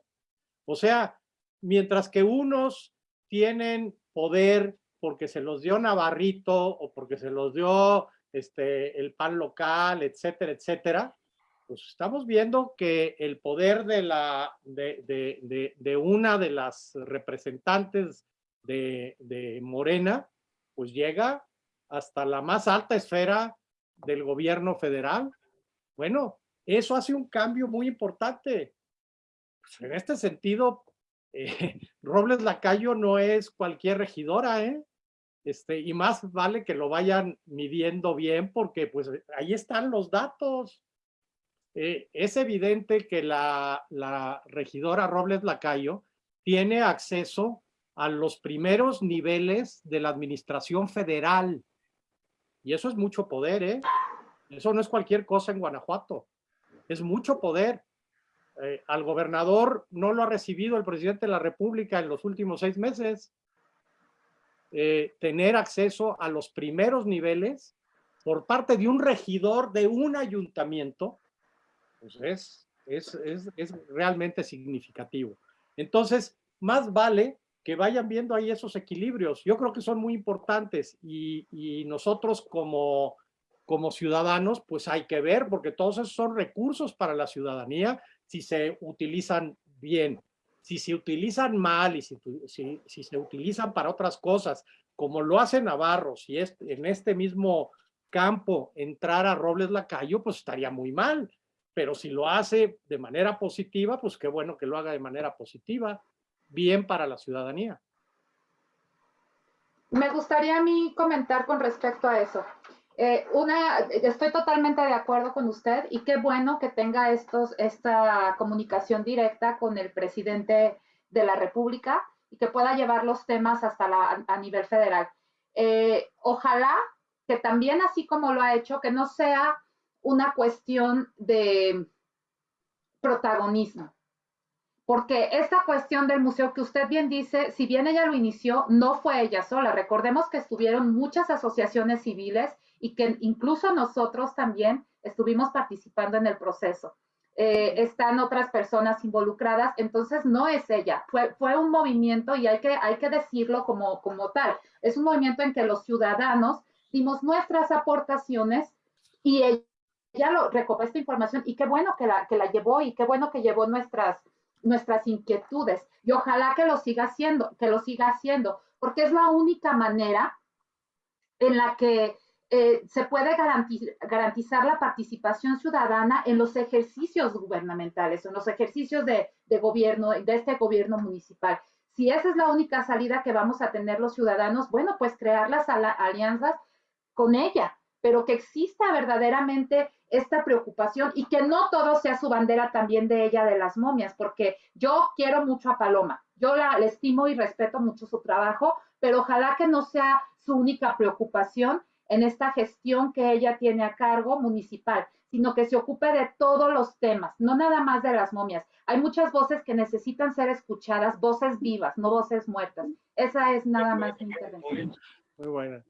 O sea, mientras que unos tienen poder porque se los dio Navarrito o porque se los dio este, el pan local, etcétera, etcétera, pues estamos viendo que el poder de, la, de, de, de, una de las representantes de, Morena, pues llega hasta la más alta esfera del gobierno federal. Bueno, eso hace un cambio muy importante. Pues en este sentido, eh, Robles Lacayo no es cualquier regidora, ¿eh? Este, y más vale que lo vayan midiendo bien porque pues ahí están los datos. Eh, es evidente que la, la regidora Robles Lacayo tiene acceso a los primeros niveles de la administración federal. Y eso es mucho poder, ¿eh? Eso no es cualquier cosa en Guanajuato. Es mucho poder. Eh, al gobernador no lo ha recibido el presidente de la República en los últimos seis meses. Eh, tener acceso a los primeros niveles por parte de un regidor de un ayuntamiento, pues es, es, es, es realmente significativo. Entonces, más vale que vayan viendo ahí esos equilibrios. Yo creo que son muy importantes y, y nosotros como, como ciudadanos, pues hay que ver, porque todos esos son recursos para la ciudadanía si se utilizan bien. si se utilizan mal y si, se utilizan para otras cosas, como lo hace Navarro, si es en este mismo campo entrar a Robles Lacayo, pues estaría muy mal. Pero si lo hace de manera positiva, pues qué bueno que lo haga de manera positiva, bien para la ciudadanía. Me gustaría a mí comentar con respecto a eso. Eh, una, estoy totalmente de acuerdo con usted y qué bueno que tenga estos, esta comunicación directa con el presidente de la República y que pueda llevar los temas hasta la, a nivel federal. Eh, ojalá que también, así como lo ha hecho, que no sea una cuestión de protagonismo. Porque esta cuestión del museo que usted bien dice, si bien ella lo inició, no fue ella sola. Recordemos que estuvieron muchas asociaciones civiles y que incluso nosotros también estuvimos participando en el proceso. Eh, están otras personas involucradas, entonces no es ella, fue, fue un movimiento y hay que, hay que decirlo como, como tal. Es un movimiento en que los ciudadanos dimos nuestras aportaciones y ella, lo recopiló esta información y qué bueno que la, que la llevó y qué bueno que llevó nuestras, nuestras inquietudes y ojalá que lo siga haciendo, que lo siga haciendo, porque es la única manera en la que eh, se puede garantizar la participación ciudadana en los ejercicios gubernamentales, en los ejercicios de, gobierno, de este gobierno municipal. Si esa es la única salida que vamos a tener los ciudadanos, bueno, pues crear las alianzas con ella, pero que exista verdaderamente esta preocupación y que no todo sea su bandera también de ella de las momias, porque yo quiero mucho a Paloma, yo la estimo y respeto mucho su trabajo, pero ojalá que no sea su única preocupación en esta gestión que ella tiene a cargo municipal, sino que se ocupe de todos los temas, no nada más de las momias. Hay muchas voces que necesitan ser escuchadas, voces vivas, no voces muertas. Esa es nada más mi intervención. Muy buena.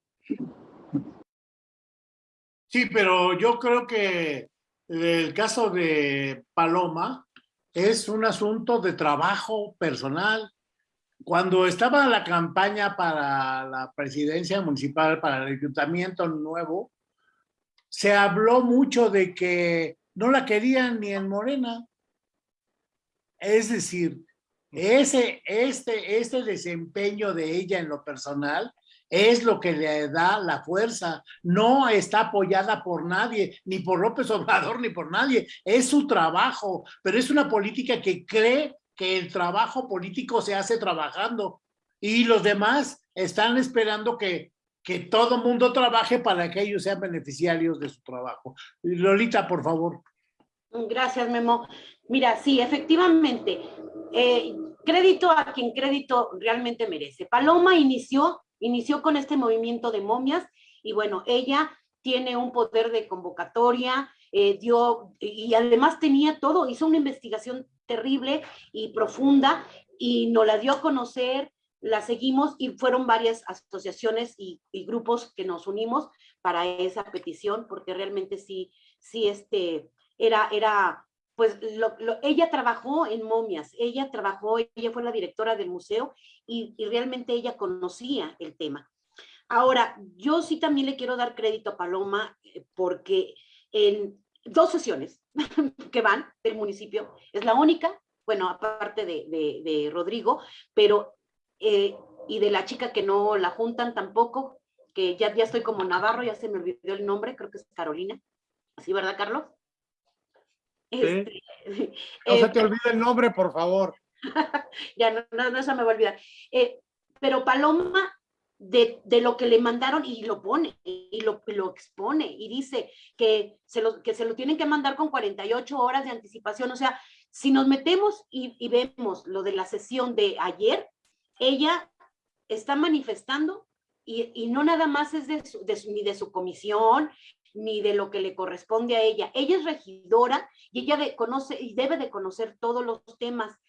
Sí, pero yo creo que el caso de Paloma es un asunto de trabajo personal cuando estaba la campaña para la presidencia municipal, para el ayuntamiento nuevo, se habló mucho de que no la querían ni en Morena. Es decir, ese, este, este desempeño de ella en lo personal es lo que le da la fuerza. No está apoyada por nadie, ni por López Obrador, ni por nadie. Es su trabajo, pero es una política que cree que el trabajo político se hace trabajando y los demás están esperando que, que todo mundo trabaje para que ellos sean beneficiarios de su trabajo. Lolita, por favor. Gracias, Memo. Mira, sí, efectivamente, eh, crédito a quien crédito realmente merece. Paloma inició, inició con este movimiento de momias y bueno, ella tiene un poder de convocatoria, eh, dio, y además tenía todo, hizo una investigación terrible y profunda y nos la dio a conocer, la seguimos y fueron varias asociaciones y, grupos que nos unimos para esa petición porque realmente sí, sí, este, era, era, pues ella trabajó en momias, ella trabajó, ella fue la directora del museo y, y realmente ella conocía el tema. Ahora, yo sí también le quiero dar crédito a Paloma eh, porque en, dos sesiones que van del municipio, es la única, bueno, aparte de, de, Rodrigo, pero, eh, y de la chica que no la juntan tampoco, que ya, ya estoy como Navarro, ya se me olvidó el nombre, creo que es Carolina, ¿así verdad, Carlos? Este, no se te eh, olvide el nombre, por favor. ya, no, no, no, se me va a olvidar. Eh, pero Paloma de, lo que le mandaron y lo pone y lo, lo expone y dice que se, lo, que se lo tienen que mandar con 48 horas de anticipación. O sea, si nos metemos y, vemos lo de la sesión de ayer, ella está manifestando y, y no nada más es de, ni de su comisión, ni de lo que le corresponde a ella. Ella es regidora y ella de, conoce y debe de conocer todos los temas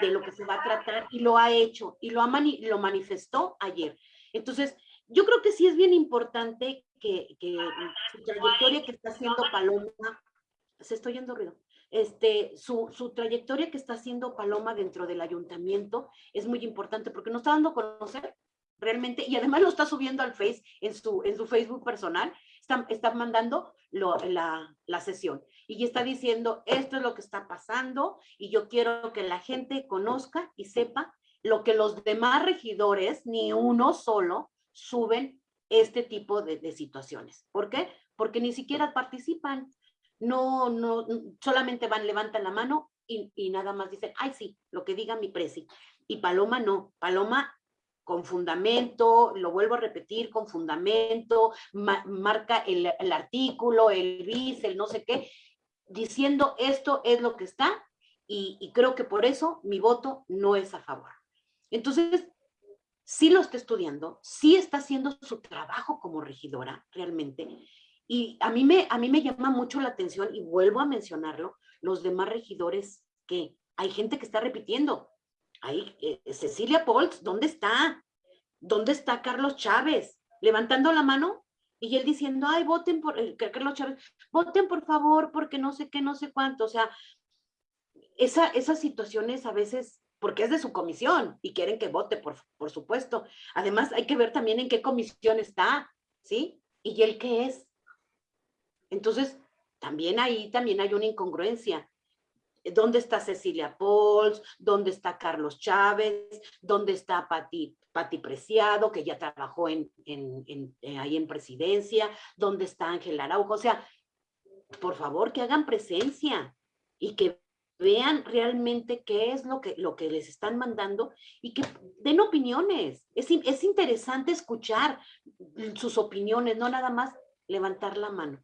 de lo que se va a tratar y lo ha hecho y lo, ha lo manifestó ayer. Entonces, yo creo que sí es bien importante que, su trayectoria que está haciendo Paloma, se estoy yendo ruido, este, su, su, trayectoria que está haciendo Paloma dentro del ayuntamiento es muy importante porque nos está dando a conocer realmente, y además lo está subiendo al Face, en su, en su Facebook personal, está, está mandando la, la sesión y está diciendo, esto es lo que está pasando y yo quiero que la gente conozca y sepa lo que los demás regidores, ni uno solo, suben este tipo de, situaciones. ¿Por qué? Porque ni siquiera participan. No, no, solamente van, levantan la mano y, nada más dicen, ay sí, lo que diga mi presi. Y Paloma no, Paloma con fundamento, lo vuelvo a repetir, con fundamento, ma marca el, artículo, el bis, el no sé qué, diciendo esto es lo que está y, creo que por eso mi voto no es a favor. Entonces, sí lo está estudiando, sí está haciendo su trabajo como regidora realmente y a mí me, a mí me llama mucho la atención y vuelvo a mencionarlo, los demás regidores que hay gente que está repitiendo, Ahí, eh, Cecilia Polz, ¿dónde está? ¿Dónde está Carlos Chávez? Levantando la mano y él diciendo, ay, voten por, eh, Carlos Chávez, voten por favor, porque no sé qué, no sé cuánto. O sea, esa, esas situaciones a veces, porque es de su comisión y quieren que vote, por, por supuesto. Además, hay que ver también en qué comisión está, ¿sí? Y él qué es. Entonces, también ahí también hay una incongruencia. ¿Dónde está Cecilia Pols? ¿Dónde está Carlos Chávez? ¿Dónde está Pati, Pati Preciado, que ya trabajó en, en, en, eh, ahí en presidencia? ¿Dónde está Ángel Araujo? O sea, por favor, que hagan presencia y que vean realmente qué es lo que, lo que les están mandando y que den opiniones. Es, es interesante escuchar sus opiniones, no nada más levantar la mano.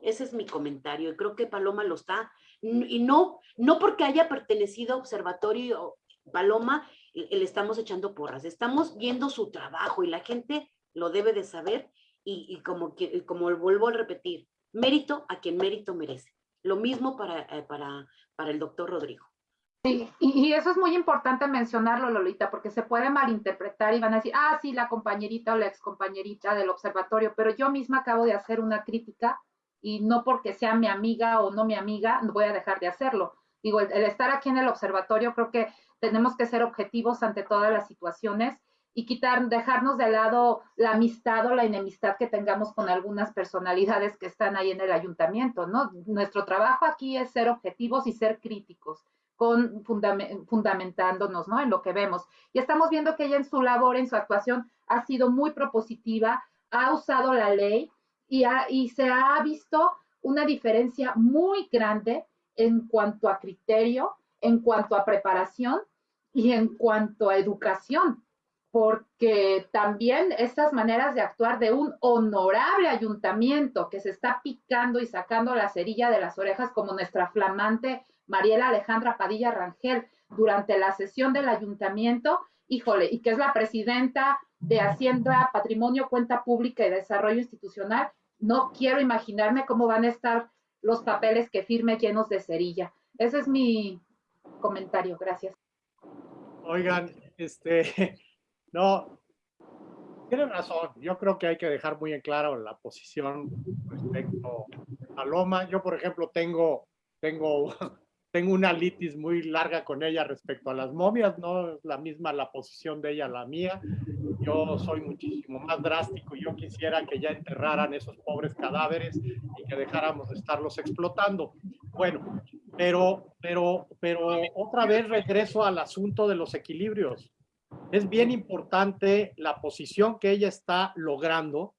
Ese es mi comentario y creo que Paloma lo está y no, no porque haya pertenecido a Observatorio Paloma, le estamos echando porras, estamos viendo su trabajo y la gente lo debe de saber y, y como, como vuelvo a repetir, mérito a quien mérito merece. Lo mismo para, eh, para, para el doctor Rodrigo. Sí, y, eso es muy importante mencionarlo, Lolita, porque se puede malinterpretar y van a decir, ah, sí, la compañerita o la excompañerita del observatorio, pero yo misma acabo de hacer una crítica y no porque sea mi amiga o no mi amiga, voy a dejar de hacerlo. Digo, el, estar aquí en el observatorio, creo que tenemos que ser objetivos ante todas las situaciones y quitar, dejarnos de lado la amistad o la enemistad que tengamos con algunas personalidades que están ahí en el ayuntamiento, ¿no? Nuestro trabajo aquí es ser objetivos y ser críticos, con fundament, fundamentándonos, ¿no? En lo que vemos. Y estamos viendo que ella en su labor, en su actuación, ha sido muy propositiva, ha usado la ley, y, ha, y se ha visto una diferencia muy grande en cuanto a criterio, en cuanto a preparación y en cuanto a educación, porque también estas maneras de actuar de un honorable ayuntamiento que se está picando y sacando la cerilla de las orejas como nuestra flamante Mariela Alejandra Padilla Rangel durante la sesión del ayuntamiento, híjole, y que es la presidenta de Hacienda, Patrimonio, Cuenta Pública y Desarrollo Institucional, no quiero imaginarme cómo van a estar los papeles que firme llenos de cerilla. Ese es mi comentario. Gracias. Oigan, este, no, tienen razón. Yo creo que hay que dejar muy en claro la posición respecto a Loma. Yo, por ejemplo, tengo, tengo, tengo una litis muy larga con ella respecto a las momias. No es la misma la posición de ella la mía yo soy muchísimo más drástico. Yo quisiera que ya enterraran esos pobres cadáveres y que dejáramos de estarlos explotando. Bueno, pero, pero, pero otra vez regreso al asunto de los equilibrios. Es bien importante la posición que ella está logrando,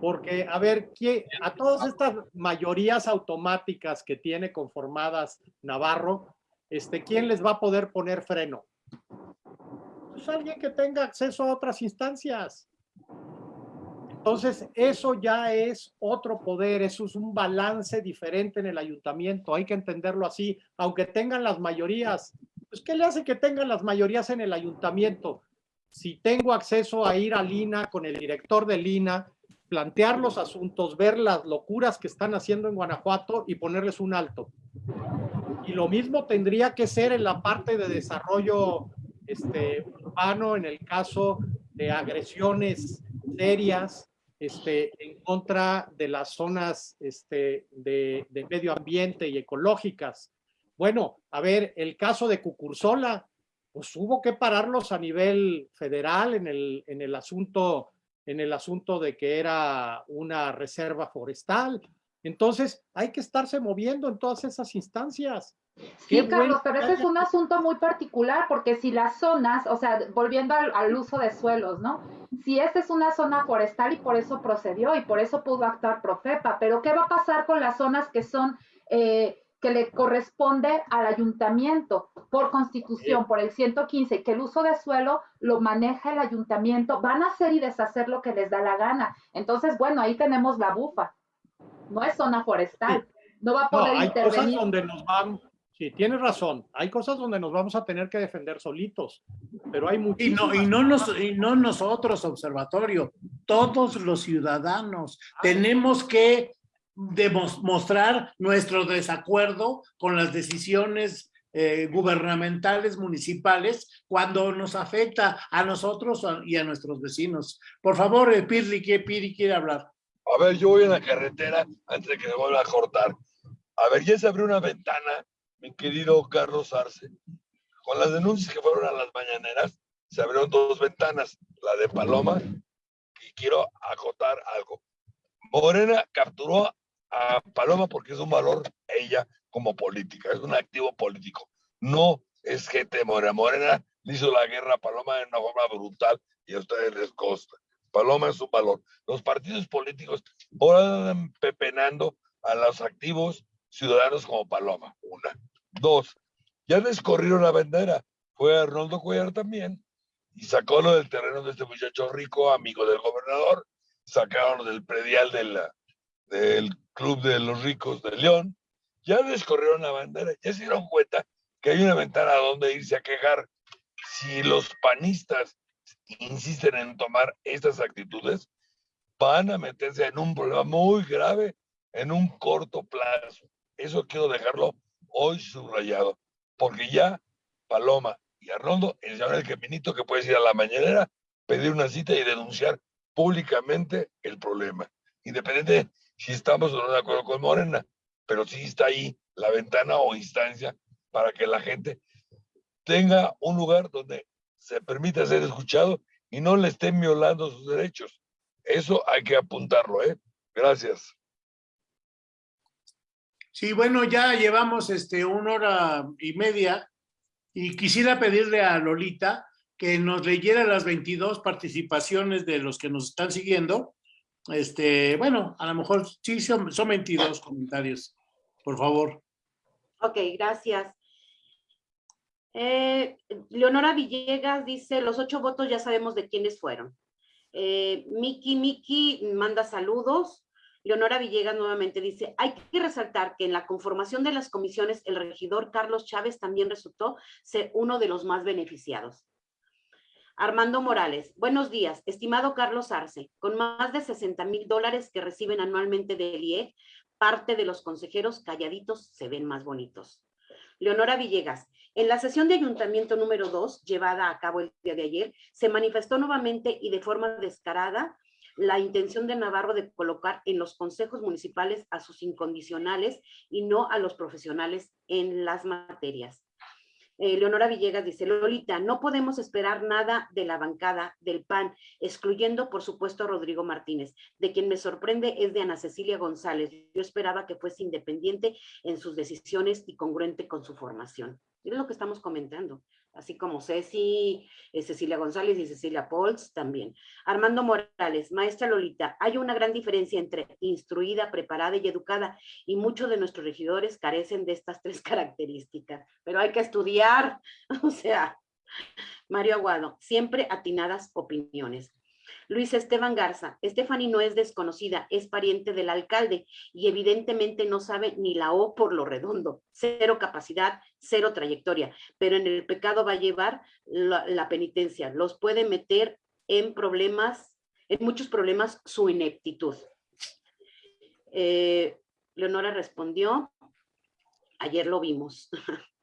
porque, a ver, a todas estas mayorías automáticas que tiene conformadas Navarro, este, ¿quién les va a poder poner freno? pues alguien que tenga acceso a otras instancias. Entonces, eso ya es otro poder, eso es un balance diferente en el ayuntamiento, hay que entenderlo así, aunque tengan las mayorías. Pues, ¿qué le hace que tengan las mayorías en el ayuntamiento? Si tengo acceso a ir a Lina con el director de Lina, plantear los asuntos, ver las locuras que están haciendo en Guanajuato y ponerles un alto. Y lo mismo tendría que ser en la parte de desarrollo este, urbano en el caso de agresiones serias este, en contra de las zonas este, de, de, medio ambiente y ecológicas. Bueno, a ver, el caso de Cucursola, pues hubo que pararlos a nivel federal en el, en el asunto en el asunto de que era una reserva forestal. Entonces, hay que estarse moviendo en todas esas instancias. Sí, Carlos, pero ese es un asunto muy particular porque si las zonas, o sea, volviendo al, uso de suelos, ¿no? Si esta es una zona forestal y por eso procedió y por eso pudo actuar Profepa, pero ¿qué va a pasar con las zonas que son, eh, que le corresponde al ayuntamiento por constitución, por el 115, que el uso de suelo lo maneja el ayuntamiento, van a hacer y deshacer lo que les da la gana. Entonces, bueno, ahí tenemos la bufa. No es zona forestal. No va a poder hay intervenir. Cosas donde nos van, Sí, tienes razón. Hay cosas donde nos vamos a tener que defender solitos, pero hay muchísimas. Y no, y no, nos, y no nosotros, observatorio, todos los ciudadanos tenemos que demostrar nuestro desacuerdo con las decisiones eh, gubernamentales municipales cuando nos afecta a nosotros y a nuestros vecinos. Por favor, eh, Pirli, ¿qué Piri quiere hablar? A ver, yo voy en la carretera antes de que me vuelva a cortar. A ver, ya se abrió una ventana mi querido Carlos Arce. Con las denuncias que fueron a las mañaneras, se abrieron dos ventanas, la de Paloma, y quiero acotar algo. Morena capturó a Paloma porque es un valor ella como política, es un activo político. No es de Morena. Morena le hizo la guerra a Paloma de una forma brutal y a ustedes les costa. Paloma es un valor. Los partidos políticos ahora andan pepenando a los activos ciudadanos como Paloma. Una. Dos, ya descorrieron la bandera. Fue Arnoldo Cuellar también y sacó lo del terreno de este muchacho rico, amigo del gobernador. Sacaron del predial del Club de los Ricos de León. Ya descorrieron la bandera. Ya se dieron cuenta que hay una ventana donde irse a quejar. Si los panistas insisten en tomar estas actitudes, van a meterse en un problema muy grave en un corto plazo. Eso quiero dejarlo hoy subrayado, porque ya Paloma y Arnoldo enseñaron el caminito que puedes ir a la mañanera, pedir una cita y denunciar públicamente el problema, independiente si estamos o no de acuerdo con Morena, pero sí está ahí la ventana o instancia para que la gente tenga un lugar donde se permita ser escuchado y no le estén violando sus derechos. Eso hay que apuntarlo, ¿eh? Gracias. Sí, bueno, ya llevamos este, una hora y media y quisiera pedirle a Lolita que nos leyera las 22 participaciones de los que nos están siguiendo. Este, bueno, a lo mejor sí son, son 22 comentarios, por favor. Ok, gracias. Eh, Leonora Villegas dice, los ocho votos ya sabemos de quiénes fueron. Eh, Miki Miki manda saludos. Leonora Villegas nuevamente dice, hay que resaltar que en la conformación de las comisiones el regidor Carlos Chávez también resultó ser uno de los más beneficiados. Armando Morales, buenos días, estimado Carlos Arce, con más de 60 mil dólares que reciben anualmente del IEG, parte de los consejeros calladitos se ven más bonitos. Leonora Villegas, en la sesión de ayuntamiento número 2, llevada a cabo el día de ayer, se manifestó nuevamente y de forma descarada la intención de Navarro de colocar en los consejos municipales a sus incondicionales y no a los profesionales en las materias. Eh, Leonora Villegas dice, Lolita, no podemos esperar nada de la bancada del PAN, excluyendo por supuesto a Rodrigo Martínez. De quien me sorprende es de Ana Cecilia González. Yo esperaba que fuese independiente en sus decisiones y congruente con su formación. Es lo que estamos comentando así como Ceci, eh, Cecilia González y Cecilia Pols también. Armando Morales, maestra Lolita, hay una gran diferencia entre instruida, preparada y educada, y muchos de nuestros regidores carecen de estas tres características, pero hay que estudiar, o sea, Mario Aguado, siempre atinadas opiniones. Luis Esteban Garza, Stephanie no es desconocida, es pariente del alcalde y evidentemente no sabe ni la O por lo redondo. Cero capacidad, cero trayectoria, pero en el pecado va a llevar la, penitencia. Los puede meter en problemas, en muchos problemas, su ineptitud. Eh, Leonora respondió, ayer lo vimos.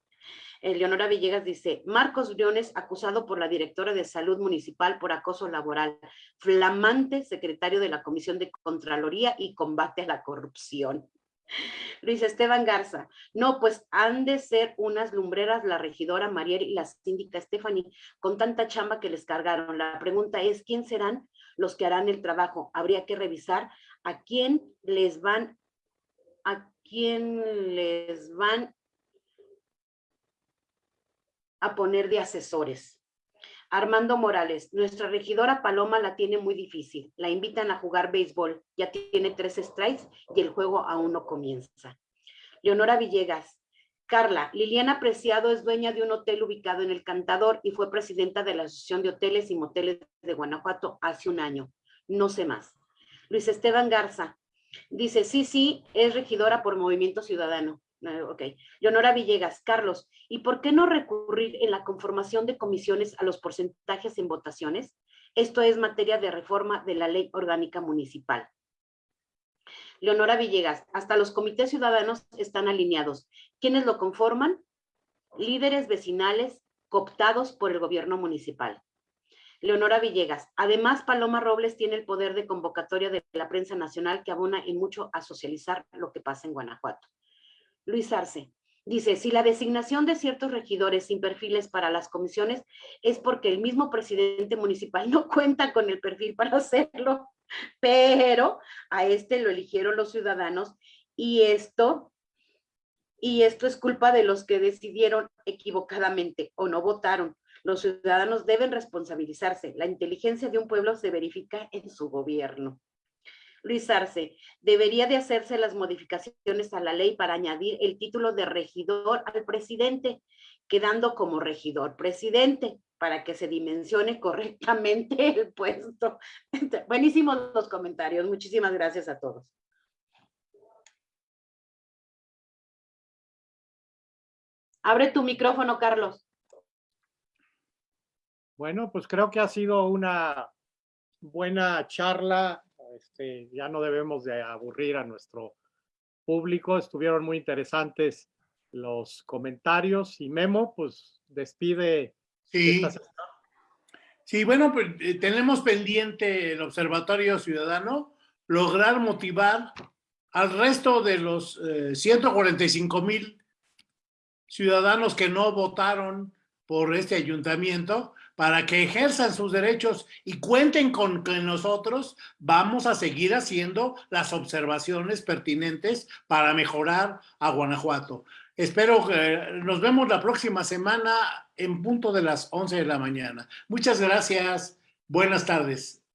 Leonora Villegas dice, Marcos Briones acusado por la directora de salud municipal por acoso laboral, flamante secretario de la Comisión de Contraloría y Combate a la Corrupción. Luis Esteban Garza, no, pues han de ser unas lumbreras la regidora Mariel y la síndica Stephanie con tanta chamba que les cargaron. La pregunta es, ¿quién serán los que harán el trabajo. Habría que revisar a quién les van, a quién les van a poner de asesores. Armando Morales, nuestra regidora Paloma la tiene muy difícil. La invitan a jugar béisbol. Ya tiene tres strikes y el juego aún no comienza. Leonora Villegas, Carla, Liliana Preciado es dueña de un hotel ubicado en El Cantador y fue presidenta de la Asociación de Hoteles y Moteles de Guanajuato hace un año. No sé más. Luis Esteban Garza dice, sí, sí, es regidora por Movimiento Ciudadano. Ok. Leonora Villegas, Carlos, ¿y por qué no recurrir en la conformación de comisiones a los porcentajes en votaciones? Esto es materia de reforma de la ley orgánica municipal. Leonora Villegas, hasta los comités ciudadanos están alineados. ¿Quiénes lo conforman? Líderes vecinales cooptados por el gobierno municipal. Leonora Villegas, además Paloma Robles tiene el poder de convocatoria de la prensa nacional que abona en mucho a socializar lo que pasa en Guanajuato. Luis Arce, dice, si la designación de ciertos regidores sin perfiles para las comisiones es porque el mismo presidente municipal no cuenta con el perfil para hacerlo, pero a este lo eligieron los ciudadanos y esto, y esto es culpa de los que decidieron equivocadamente o no votaron. Los ciudadanos deben responsabilizarse. La inteligencia de un pueblo se verifica en su gobierno. Luis Arce, debería de hacerse las modificaciones a la ley para añadir el título de regidor al presidente, quedando como regidor presidente para que se dimensione correctamente el puesto. Buenísimos los comentarios. Muchísimas gracias a todos. Abre tu micrófono, Carlos. Bueno, pues creo que ha sido una buena charla. Este, ya no debemos de aburrir a nuestro público. Estuvieron muy interesantes los comentarios y Memo, pues despide Sí. Sí, bueno, pues eh, tenemos pendiente el Observatorio Ciudadano lograr motivar al resto de los 145 eh, mil ciudadanos que no votaron por este ayuntamiento para que ejerzan sus derechos y cuenten con que nosotros vamos a seguir haciendo las observaciones pertinentes para mejorar a Guanajuato. Espero que nos vemos la próxima semana en punto de las 11 de la mañana. Muchas gracias. Buenas tardes.